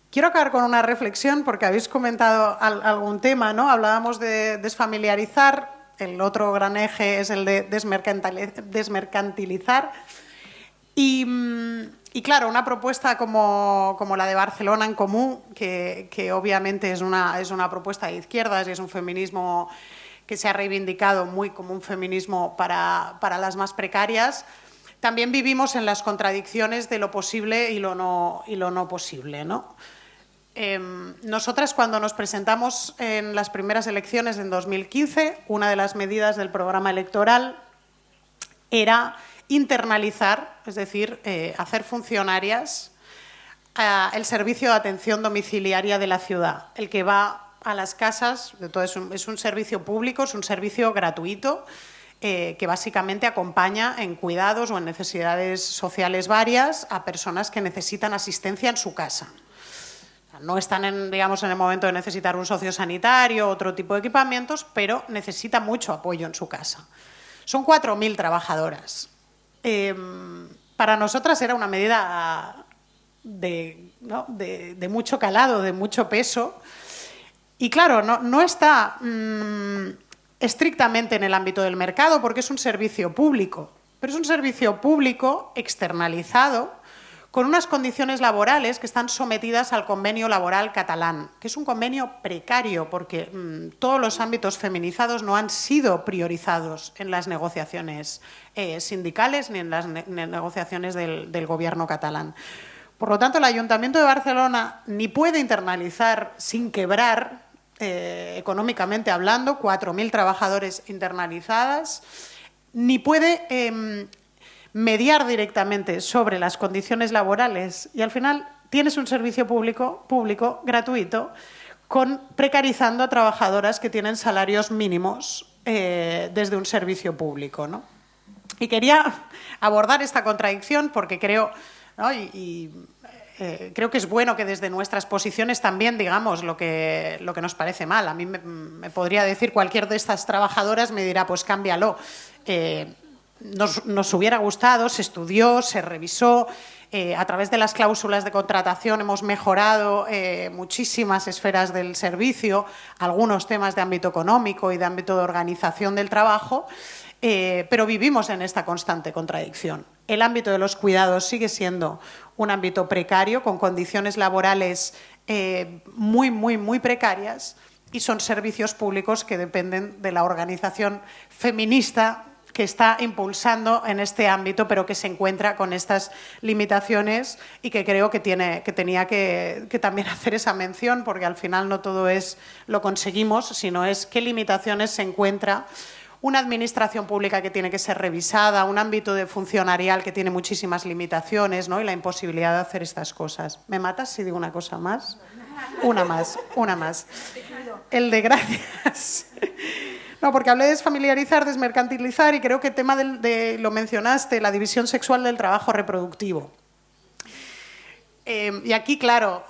[SPEAKER 2] Quiero acabar con una reflexión porque habéis comentado algún tema, ¿no? Hablábamos de desfamiliarizar, el otro gran eje es el de desmercantilizar. Y, claro, una propuesta como, la de Barcelona en Común, que, obviamente es una, es una propuesta de izquierdas y es un feminismo que se ha reivindicado muy como un feminismo para, las más precarias, también vivimos en las contradicciones de lo posible y lo no, y lo no posible. ¿no? Em, nosotras cuando nos presentamos en las primeras elecciones en 2015, una de las medidas del programa electoral era internalizar, es decir, eh, hacer funcionarias eh, el servicio de atención domiciliaria de la ciudad, el que va a las casas, es, un, servicio público, es un servicio gratuito, eh, que básicamente acompaña en cuidados o en necesidades sociales varias a personas que necesitan asistencia en su casa. No están en, digamos, en el momento de necesitar un socio sanitario, otro tipo de equipamientos, pero necesita mucho apoyo en su casa. Son 4.000 trabajadoras. Em, para nosotras era una medida de, mucho calado, de mucho peso. Y claro, no, está mm, estrictamente en el ámbito del mercado porque es un servicio público, pero es un servicio público externalizado con unas condiciones laborales que están sometidas al convenio laboral catalán, que es un convenio precario porque mm, todos los ámbitos feminizados no han sido priorizados en las negociaciones eh, sindicales ni en las negociaciones del, gobierno catalán. Por lo tanto, el Ayuntamiento de Barcelona ni puede internalizar sin quebrar, eh, económicamente hablando, 4.000 trabajadores internalizadas, ni puede em, mediar directamente sobre las condiciones laborales y al final tienes un servicio público, público gratuito con precarizando a trabajadoras que tienen salarios mínimos eh, desde un servicio público. Y quería abordar esta contradicción porque creo, y, eh, creo que es bueno que desde nuestras posiciones también digamos lo que, lo que nos parece mal. A mí me, podría decir cualquier de estas trabajadoras, me dirá, pues cámbialo. Eh, nos, hubiera gustado, se estudió, se revisó. Eh, a través de las cláusulas de contratación hemos mejorado eh, muchísimas esferas del servicio, algunos temas de ámbito económico y de ámbito de organización del trabajo, eh, pero vivimos en esta constante contradicción. El ámbito de los cuidados sigue siendo un ámbito precario, con condiciones laborales muy, muy, muy precarias y son servicios públicos que dependen de la organización feminista que está impulsando en este ámbito, pero que se encuentra con estas limitaciones y que creo que, tiene, que tenía que, también hacer esa mención, porque al final no todo es lo conseguimos, sino es qué limitaciones se encuentra una administración pública que tiene que ser revisada, un ámbito de funcionarial que tiene muchísimas limitaciones ¿no? y la imposibilidad de hacer estas cosas. ¿Me matas si digo una cosa más? Una más, una más. El de gracias. No, porque hablé de desfamiliarizar, desmercantilizar y creo que el tema de, lo mencionaste, la división sexual del trabajo reproductivo. Eh, y aquí, claro,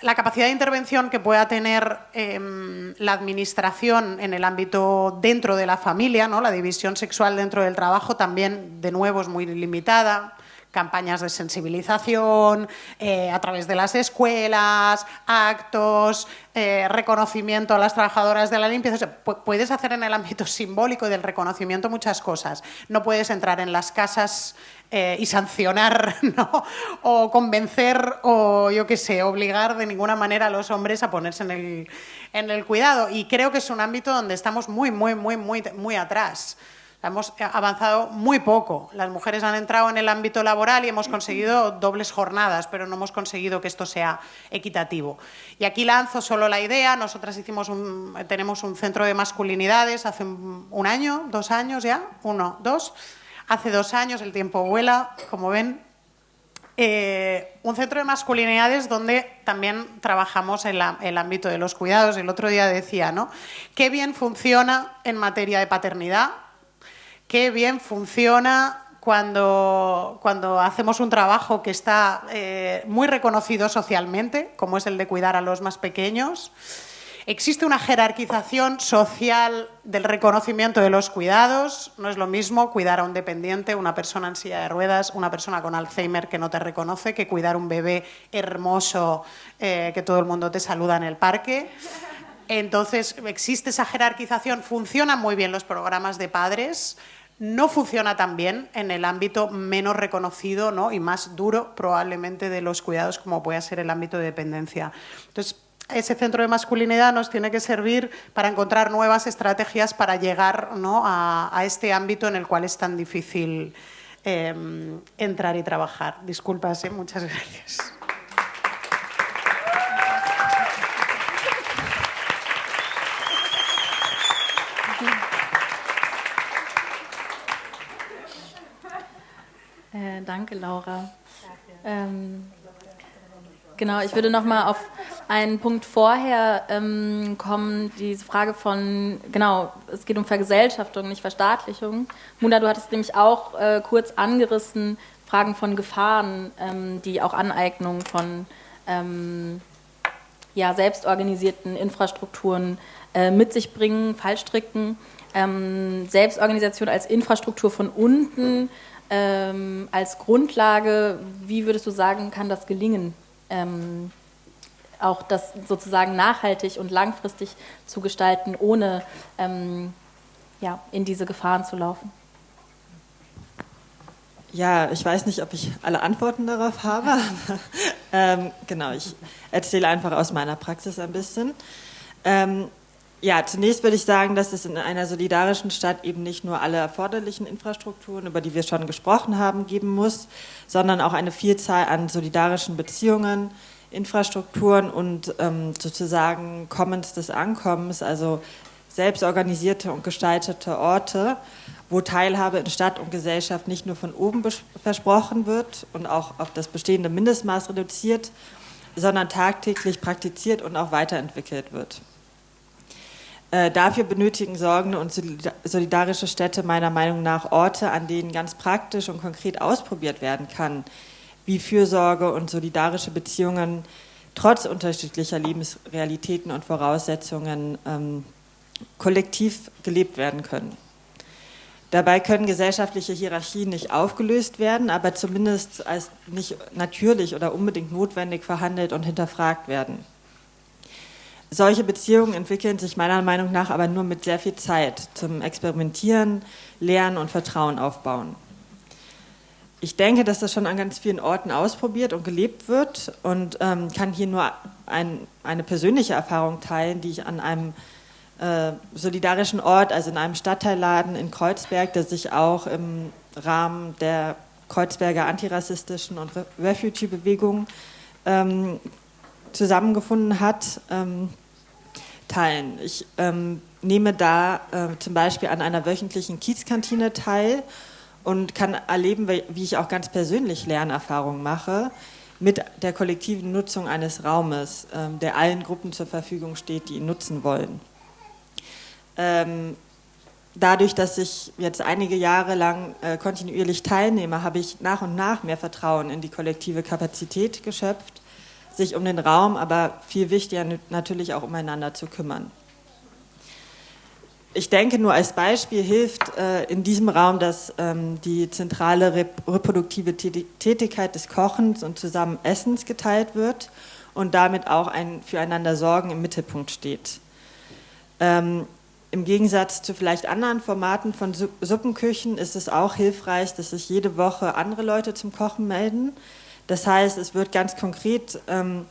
[SPEAKER 2] la capacidad de intervención que pueda tener em, la administración en el ámbito dentro de la familia, ¿no? la división sexual dentro del trabajo también, de nuevo, es muy limitada. Campañas de sensibilización, eh, a través de las escuelas, actos, eh, reconocimiento a las trabajadoras de la limpieza. puedes hacer en el ámbito simbólico y del reconocimiento muchas cosas. No puedes entrar en las casas eh, y sancionar, ¿no? O convencer, o yo qué sé, obligar de ninguna manera a los hombres a ponerse en el, en el cuidado. Y creo que es un ámbito donde estamos muy, muy, muy, muy, muy atrás. Hemos avanzado muy poco. Las mujeres han entrado en el ámbito laboral y hemos conseguido dobles jornadas, pero no hemos conseguido que esto sea equitativo. Y aquí lanzo solo la idea. Nosotras hicimos un, tenemos un centro de masculinidades hace un año, dos años ya, uno, dos. Hace dos años, el tiempo vuela, como ven. Eh, un centro de masculinidades donde también trabajamos en el ámbito de los cuidados. El otro día decía, ¿no? Qué bien funciona en materia de paternidad, qué bien funciona cuando, cuando hacemos un trabajo que está eh, muy reconocido socialmente, como es el de cuidar a los más pequeños. Existe una jerarquización social del reconocimiento de los cuidados. No es lo mismo cuidar a un dependiente, una persona en silla de ruedas, una persona con Alzheimer que no te reconoce, que cuidar un bebé hermoso eh, que todo el mundo te saluda en el parque. Entonces, existe esa jerarquización. Funcionan muy bien los programas de padres. No funciona tan bien en el ámbito menos reconocido ¿no? y más duro probablemente de los cuidados como puede ser el ámbito de dependencia. Entonces, ese centro de masculinidad nos tiene que servir para encontrar nuevas estrategias para llegar a, este ámbito en el cual es tan difícil em, entrar y trabajar. Disculpas, ¿eh? muchas gracias.
[SPEAKER 1] Danke, Laura. Ähm, genau, ich würde noch mal auf einen Punkt vorher ähm, kommen, diese Frage von, genau, es geht um Vergesellschaftung, nicht Verstaatlichung. Muna, du hattest nämlich auch äh, kurz angerissen, Fragen von Gefahren, ähm, die auch Aneignung von ähm, ja, selbstorganisierten Infrastrukturen äh, mit sich bringen, Fallstricken. Ähm, Selbstorganisation als Infrastruktur von unten ähm, als Grundlage, wie würdest du sagen, kann das gelingen? Ähm, auch das sozusagen nachhaltig und langfristig zu gestalten, ohne ähm, ja, in diese Gefahren zu laufen?
[SPEAKER 4] Ja, ich weiß nicht, ob ich alle Antworten darauf habe. Ähm, genau, ich erzähle einfach aus meiner Praxis ein bisschen. Ähm, ja, zunächst würde ich sagen, dass es in einer solidarischen Stadt eben nicht nur alle erforderlichen Infrastrukturen, über die wir schon gesprochen haben, geben muss, sondern auch eine Vielzahl an solidarischen Beziehungen, Infrastrukturen und ähm, sozusagen Commons des Ankommens, also selbstorganisierte und gestaltete Orte, wo Teilhabe in Stadt und Gesellschaft nicht nur von oben versprochen wird und auch auf das bestehende Mindestmaß reduziert, sondern tagtäglich praktiziert und auch weiterentwickelt wird. Äh, dafür benötigen sorgende und solidarische Städte meiner Meinung nach Orte, an denen ganz praktisch und konkret ausprobiert werden kann, wie Fürsorge und solidarische Beziehungen trotz unterschiedlicher Lebensrealitäten und Voraussetzungen ähm, kollektiv gelebt werden können. Dabei können gesellschaftliche Hierarchien nicht aufgelöst werden, aber zumindest als nicht natürlich oder unbedingt notwendig verhandelt und hinterfragt werden. Solche Beziehungen entwickeln sich meiner Meinung nach aber nur mit sehr viel Zeit zum Experimentieren, Lernen und Vertrauen aufbauen. Ich denke, dass das schon an ganz vielen Orten ausprobiert und gelebt wird und ähm, kann hier nur ein, eine persönliche Erfahrung teilen, die ich an einem äh, solidarischen Ort, also in einem Stadtteilladen in Kreuzberg, der sich auch im Rahmen der Kreuzberger antirassistischen und Refugee-Bewegung ähm, zusammengefunden hat, ähm, teilen. Ich ähm, nehme da äh, zum Beispiel an einer wöchentlichen Kiezkantine teil und kann erleben, wie ich auch ganz persönlich Lernerfahrungen mache mit der kollektiven Nutzung eines Raumes, ähm, der allen Gruppen zur Verfügung steht, die ihn nutzen wollen. Ähm, dadurch, dass ich jetzt einige Jahre lang äh, kontinuierlich teilnehme, habe ich nach und nach mehr Vertrauen in die kollektive Kapazität geschöpft sich um den Raum, aber viel wichtiger natürlich auch umeinander zu kümmern. ich denke, nur als Beispiel hilft äh, in diesem Raum, dass ähm, die zentrale rep reproduktive Tätigkeit des Kochens und zusammen Essens geteilt wird und damit auch ein Füreinander Sorgen im Mittelpunkt steht. Ähm, Im Gegensatz zu vielleicht anderen Formaten von Suppenküchen ist es auch hilfreich, dass sich jede Woche andere Leute zum Kochen melden. Das heißt, es wird ganz konkret ähm,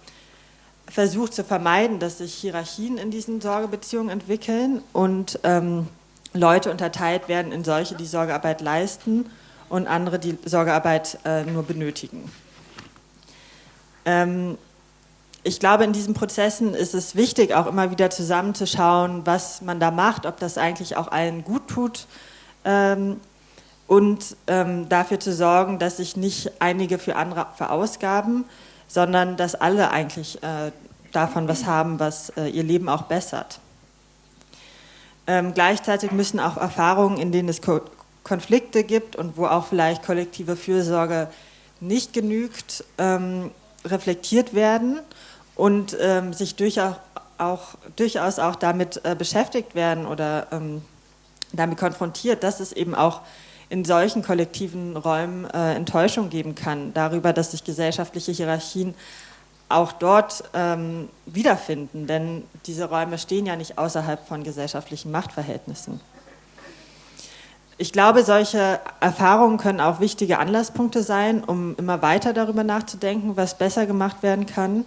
[SPEAKER 4] versucht zu vermeiden, dass sich Hierarchien in diesen Sorgebeziehungen entwickeln und ähm, Leute unterteilt werden in solche, die Sorgearbeit leisten und andere, die Sorgearbeit äh, nur benötigen. Ähm, ich glaube, in diesen Prozessen ist es wichtig, auch immer wieder zusammenzuschauen, was man da macht, ob das eigentlich auch allen gut tut ähm, und ähm, dafür zu sorgen, dass sich nicht einige für andere verausgaben, sondern dass alle eigentlich äh, davon was haben, was äh, ihr Leben auch bessert. Ähm, gleichzeitig müssen auch Erfahrungen, in denen es Ko Konflikte gibt und wo auch vielleicht kollektive Fürsorge nicht genügt, ähm, reflektiert werden und ähm, sich durchaus auch, durchaus auch damit äh, beschäftigt werden oder ähm, damit konfrontiert, dass es eben auch in solchen kollektiven Räumen äh, Enttäuschung geben kann darüber, dass sich gesellschaftliche Hierarchien auch dort ähm, wiederfinden, denn diese Räume stehen ja nicht außerhalb von gesellschaftlichen Machtverhältnissen. Ich glaube, solche Erfahrungen können auch wichtige Anlasspunkte sein, um immer weiter darüber nachzudenken, was besser gemacht werden kann.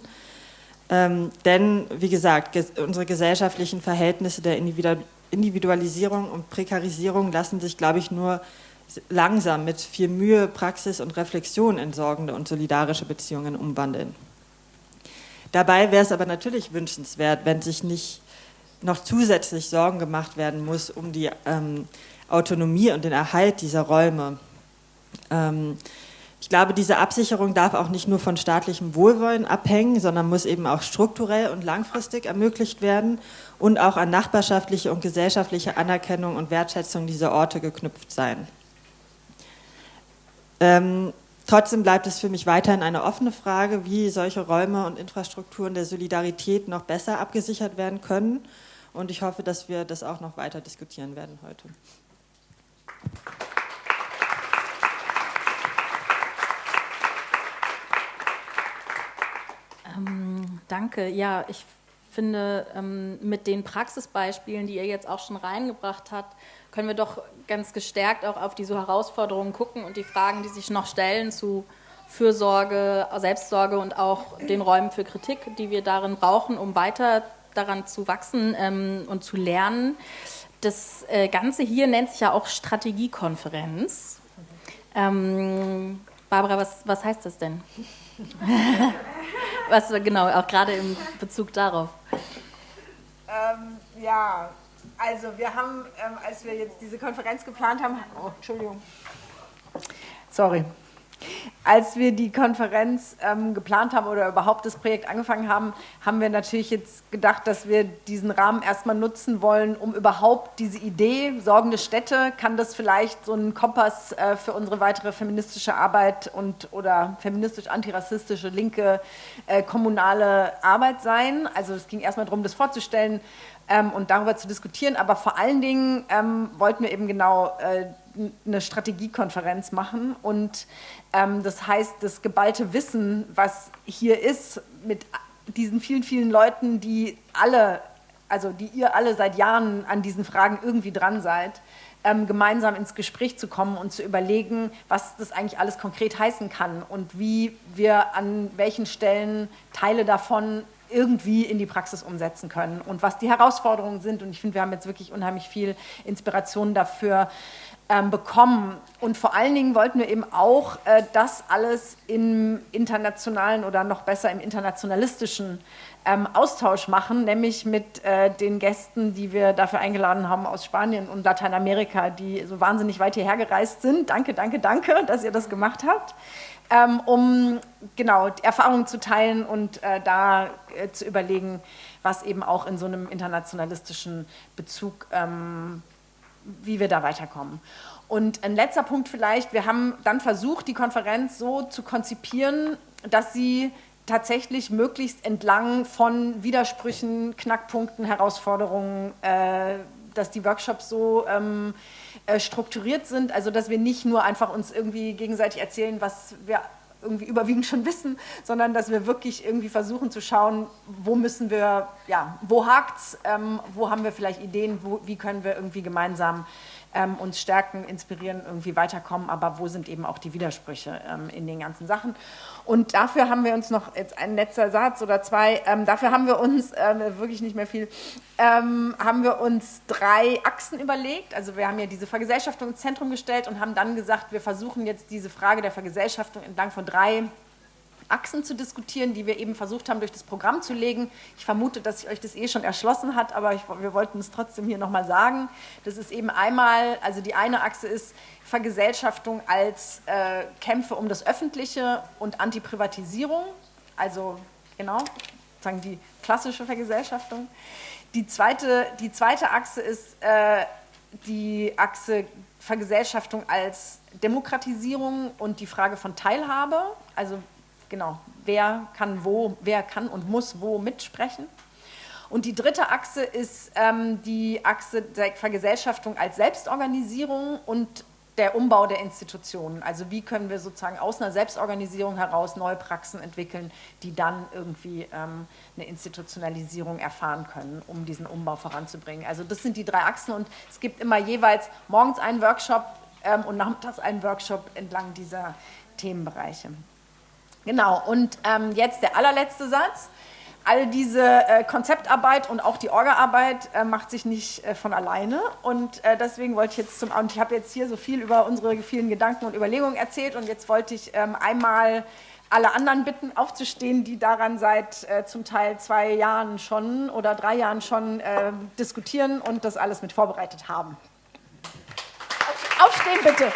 [SPEAKER 4] Ähm, denn, wie gesagt, ges unsere gesellschaftlichen Verhältnisse der Individualisierung und Prekarisierung lassen sich, glaube ich, nur langsam mit viel Mühe, Praxis und Reflexion in sorgende und solidarische Beziehungen umwandeln. Dabei wäre es aber natürlich wünschenswert, wenn sich nicht noch zusätzlich Sorgen gemacht werden muss um die ähm, Autonomie und den Erhalt dieser Räume. Ähm, ich glaube, diese Absicherung darf auch nicht nur von staatlichem Wohlwollen abhängen, sondern muss eben auch strukturell und langfristig ermöglicht werden und auch an nachbarschaftliche und gesellschaftliche Anerkennung und Wertschätzung dieser Orte geknüpft sein. Ähm, trotzdem bleibt es für mich weiterhin eine offene Frage, wie solche Räume und Infrastrukturen der Solidarität noch besser abgesichert werden können. Und ich hoffe, dass wir das auch noch weiter diskutieren werden heute.
[SPEAKER 1] Ähm, danke. Ja, ich finde, ähm, mit den Praxisbeispielen, die ihr jetzt auch schon reingebracht habt, können wir doch ganz gestärkt auch auf diese Herausforderungen gucken und die Fragen, die sich noch stellen zu Fürsorge, Selbstsorge und auch den Räumen für Kritik, die wir darin brauchen, um weiter daran zu wachsen ähm, und zu lernen. Das äh, Ganze hier nennt sich ja auch Strategiekonferenz. Ähm, Barbara, was, was heißt das denn? was genau, auch gerade im Bezug darauf.
[SPEAKER 3] Ähm, ja, also wir haben, ähm, als wir jetzt diese Konferenz geplant haben, oh, Entschuldigung, sorry, als wir die Konferenz ähm, geplant haben oder überhaupt das Projekt angefangen haben, haben wir natürlich jetzt gedacht, dass wir diesen Rahmen erstmal nutzen wollen, um überhaupt diese Idee, sorgende Städte, kann das vielleicht so ein Kompass äh, für unsere weitere feministische Arbeit und oder feministisch-antirassistische linke äh, kommunale Arbeit sein. Also es ging erstmal darum, das vorzustellen, ähm, und darüber zu diskutieren. Aber vor allen Dingen ähm, wollten wir eben genau äh, eine Strategiekonferenz machen. Und ähm, das heißt, das geballte Wissen, was hier ist, mit diesen vielen, vielen Leuten, die alle, also die ihr alle seit Jahren an diesen Fragen irgendwie dran seid, ähm, gemeinsam ins Gespräch zu kommen und zu überlegen, was das eigentlich alles konkret heißen kann und wie wir an welchen Stellen Teile davon irgendwie in die Praxis umsetzen können und was die Herausforderungen sind. Und ich finde, wir haben jetzt wirklich unheimlich viel Inspiration dafür bekommen. Und vor allen Dingen wollten wir eben auch äh, das alles im internationalen oder noch besser im internationalistischen ähm, Austausch machen, nämlich mit äh, den Gästen, die wir dafür eingeladen haben aus Spanien und Lateinamerika, die so wahnsinnig weit hierher gereist sind. Danke, danke, danke, dass ihr das gemacht habt ähm, um genau Erfahrungen zu teilen und äh, da äh, zu überlegen, was eben auch in so einem internationalistischen Bezug, ähm, wie wir da weiterkommen. Und ein letzter Punkt vielleicht, wir haben dann versucht, die Konferenz so zu konzipieren, dass sie tatsächlich möglichst entlang von Widersprüchen, Knackpunkten, Herausforderungen äh, dass die Workshops so ähm, äh, strukturiert sind, also dass wir nicht nur einfach uns irgendwie gegenseitig erzählen, was wir irgendwie überwiegend schon wissen, sondern dass wir wirklich irgendwie versuchen zu schauen, wo müssen wir, ja, wo hakt's, ähm, wo haben wir vielleicht Ideen, wo, wie können wir irgendwie gemeinsam ähm, uns stärken, inspirieren, irgendwie weiterkommen, aber wo sind eben auch die Widersprüche ähm, in den ganzen Sachen. Und dafür haben wir uns noch jetzt ein letzter Satz oder zwei, ähm, dafür haben wir uns, äh, wirklich nicht mehr viel, ähm, haben wir uns drei Achsen überlegt. Also wir haben ja diese Vergesellschaftung ins Zentrum gestellt und haben dann gesagt, wir versuchen jetzt diese Frage der Vergesellschaftung entlang von drei Achsen zu diskutieren, die wir eben versucht haben, durch das Programm zu legen. Ich vermute, dass sich euch das eh schon erschlossen hat, aber ich, wir wollten es trotzdem hier nochmal sagen. Das ist eben einmal, also die eine Achse ist Vergesellschaftung als äh, Kämpfe um das Öffentliche und Antiprivatisierung, also genau, sagen die klassische Vergesellschaftung. Die zweite, die zweite Achse ist äh, die Achse Vergesellschaftung als Demokratisierung und die Frage von Teilhabe, also genau, wer kann wo, wer kann und muss wo mitsprechen. Und die dritte Achse ist ähm, die Achse der Vergesellschaftung als Selbstorganisierung und der Umbau der Institutionen. Also wie können wir sozusagen aus einer Selbstorganisierung heraus neue Praxen entwickeln, die dann irgendwie ähm, eine Institutionalisierung erfahren können, um diesen Umbau voranzubringen. Also das sind die drei Achsen und es gibt immer jeweils morgens einen Workshop ähm, und nachmittags einen Workshop entlang dieser Themenbereiche. Genau, und ähm, jetzt der allerletzte Satz. All diese äh, Konzeptarbeit und auch die Orgaarbeit äh, macht sich nicht äh, von alleine. Und äh, deswegen wollte ich jetzt zum, und ich habe jetzt hier so viel über unsere vielen Gedanken und Überlegungen erzählt und jetzt wollte ich ähm, einmal alle anderen bitten, aufzustehen, die daran seit äh, zum Teil zwei Jahren schon oder drei Jahren schon äh, diskutieren und das alles mit vorbereitet haben. Aufstehen bitte.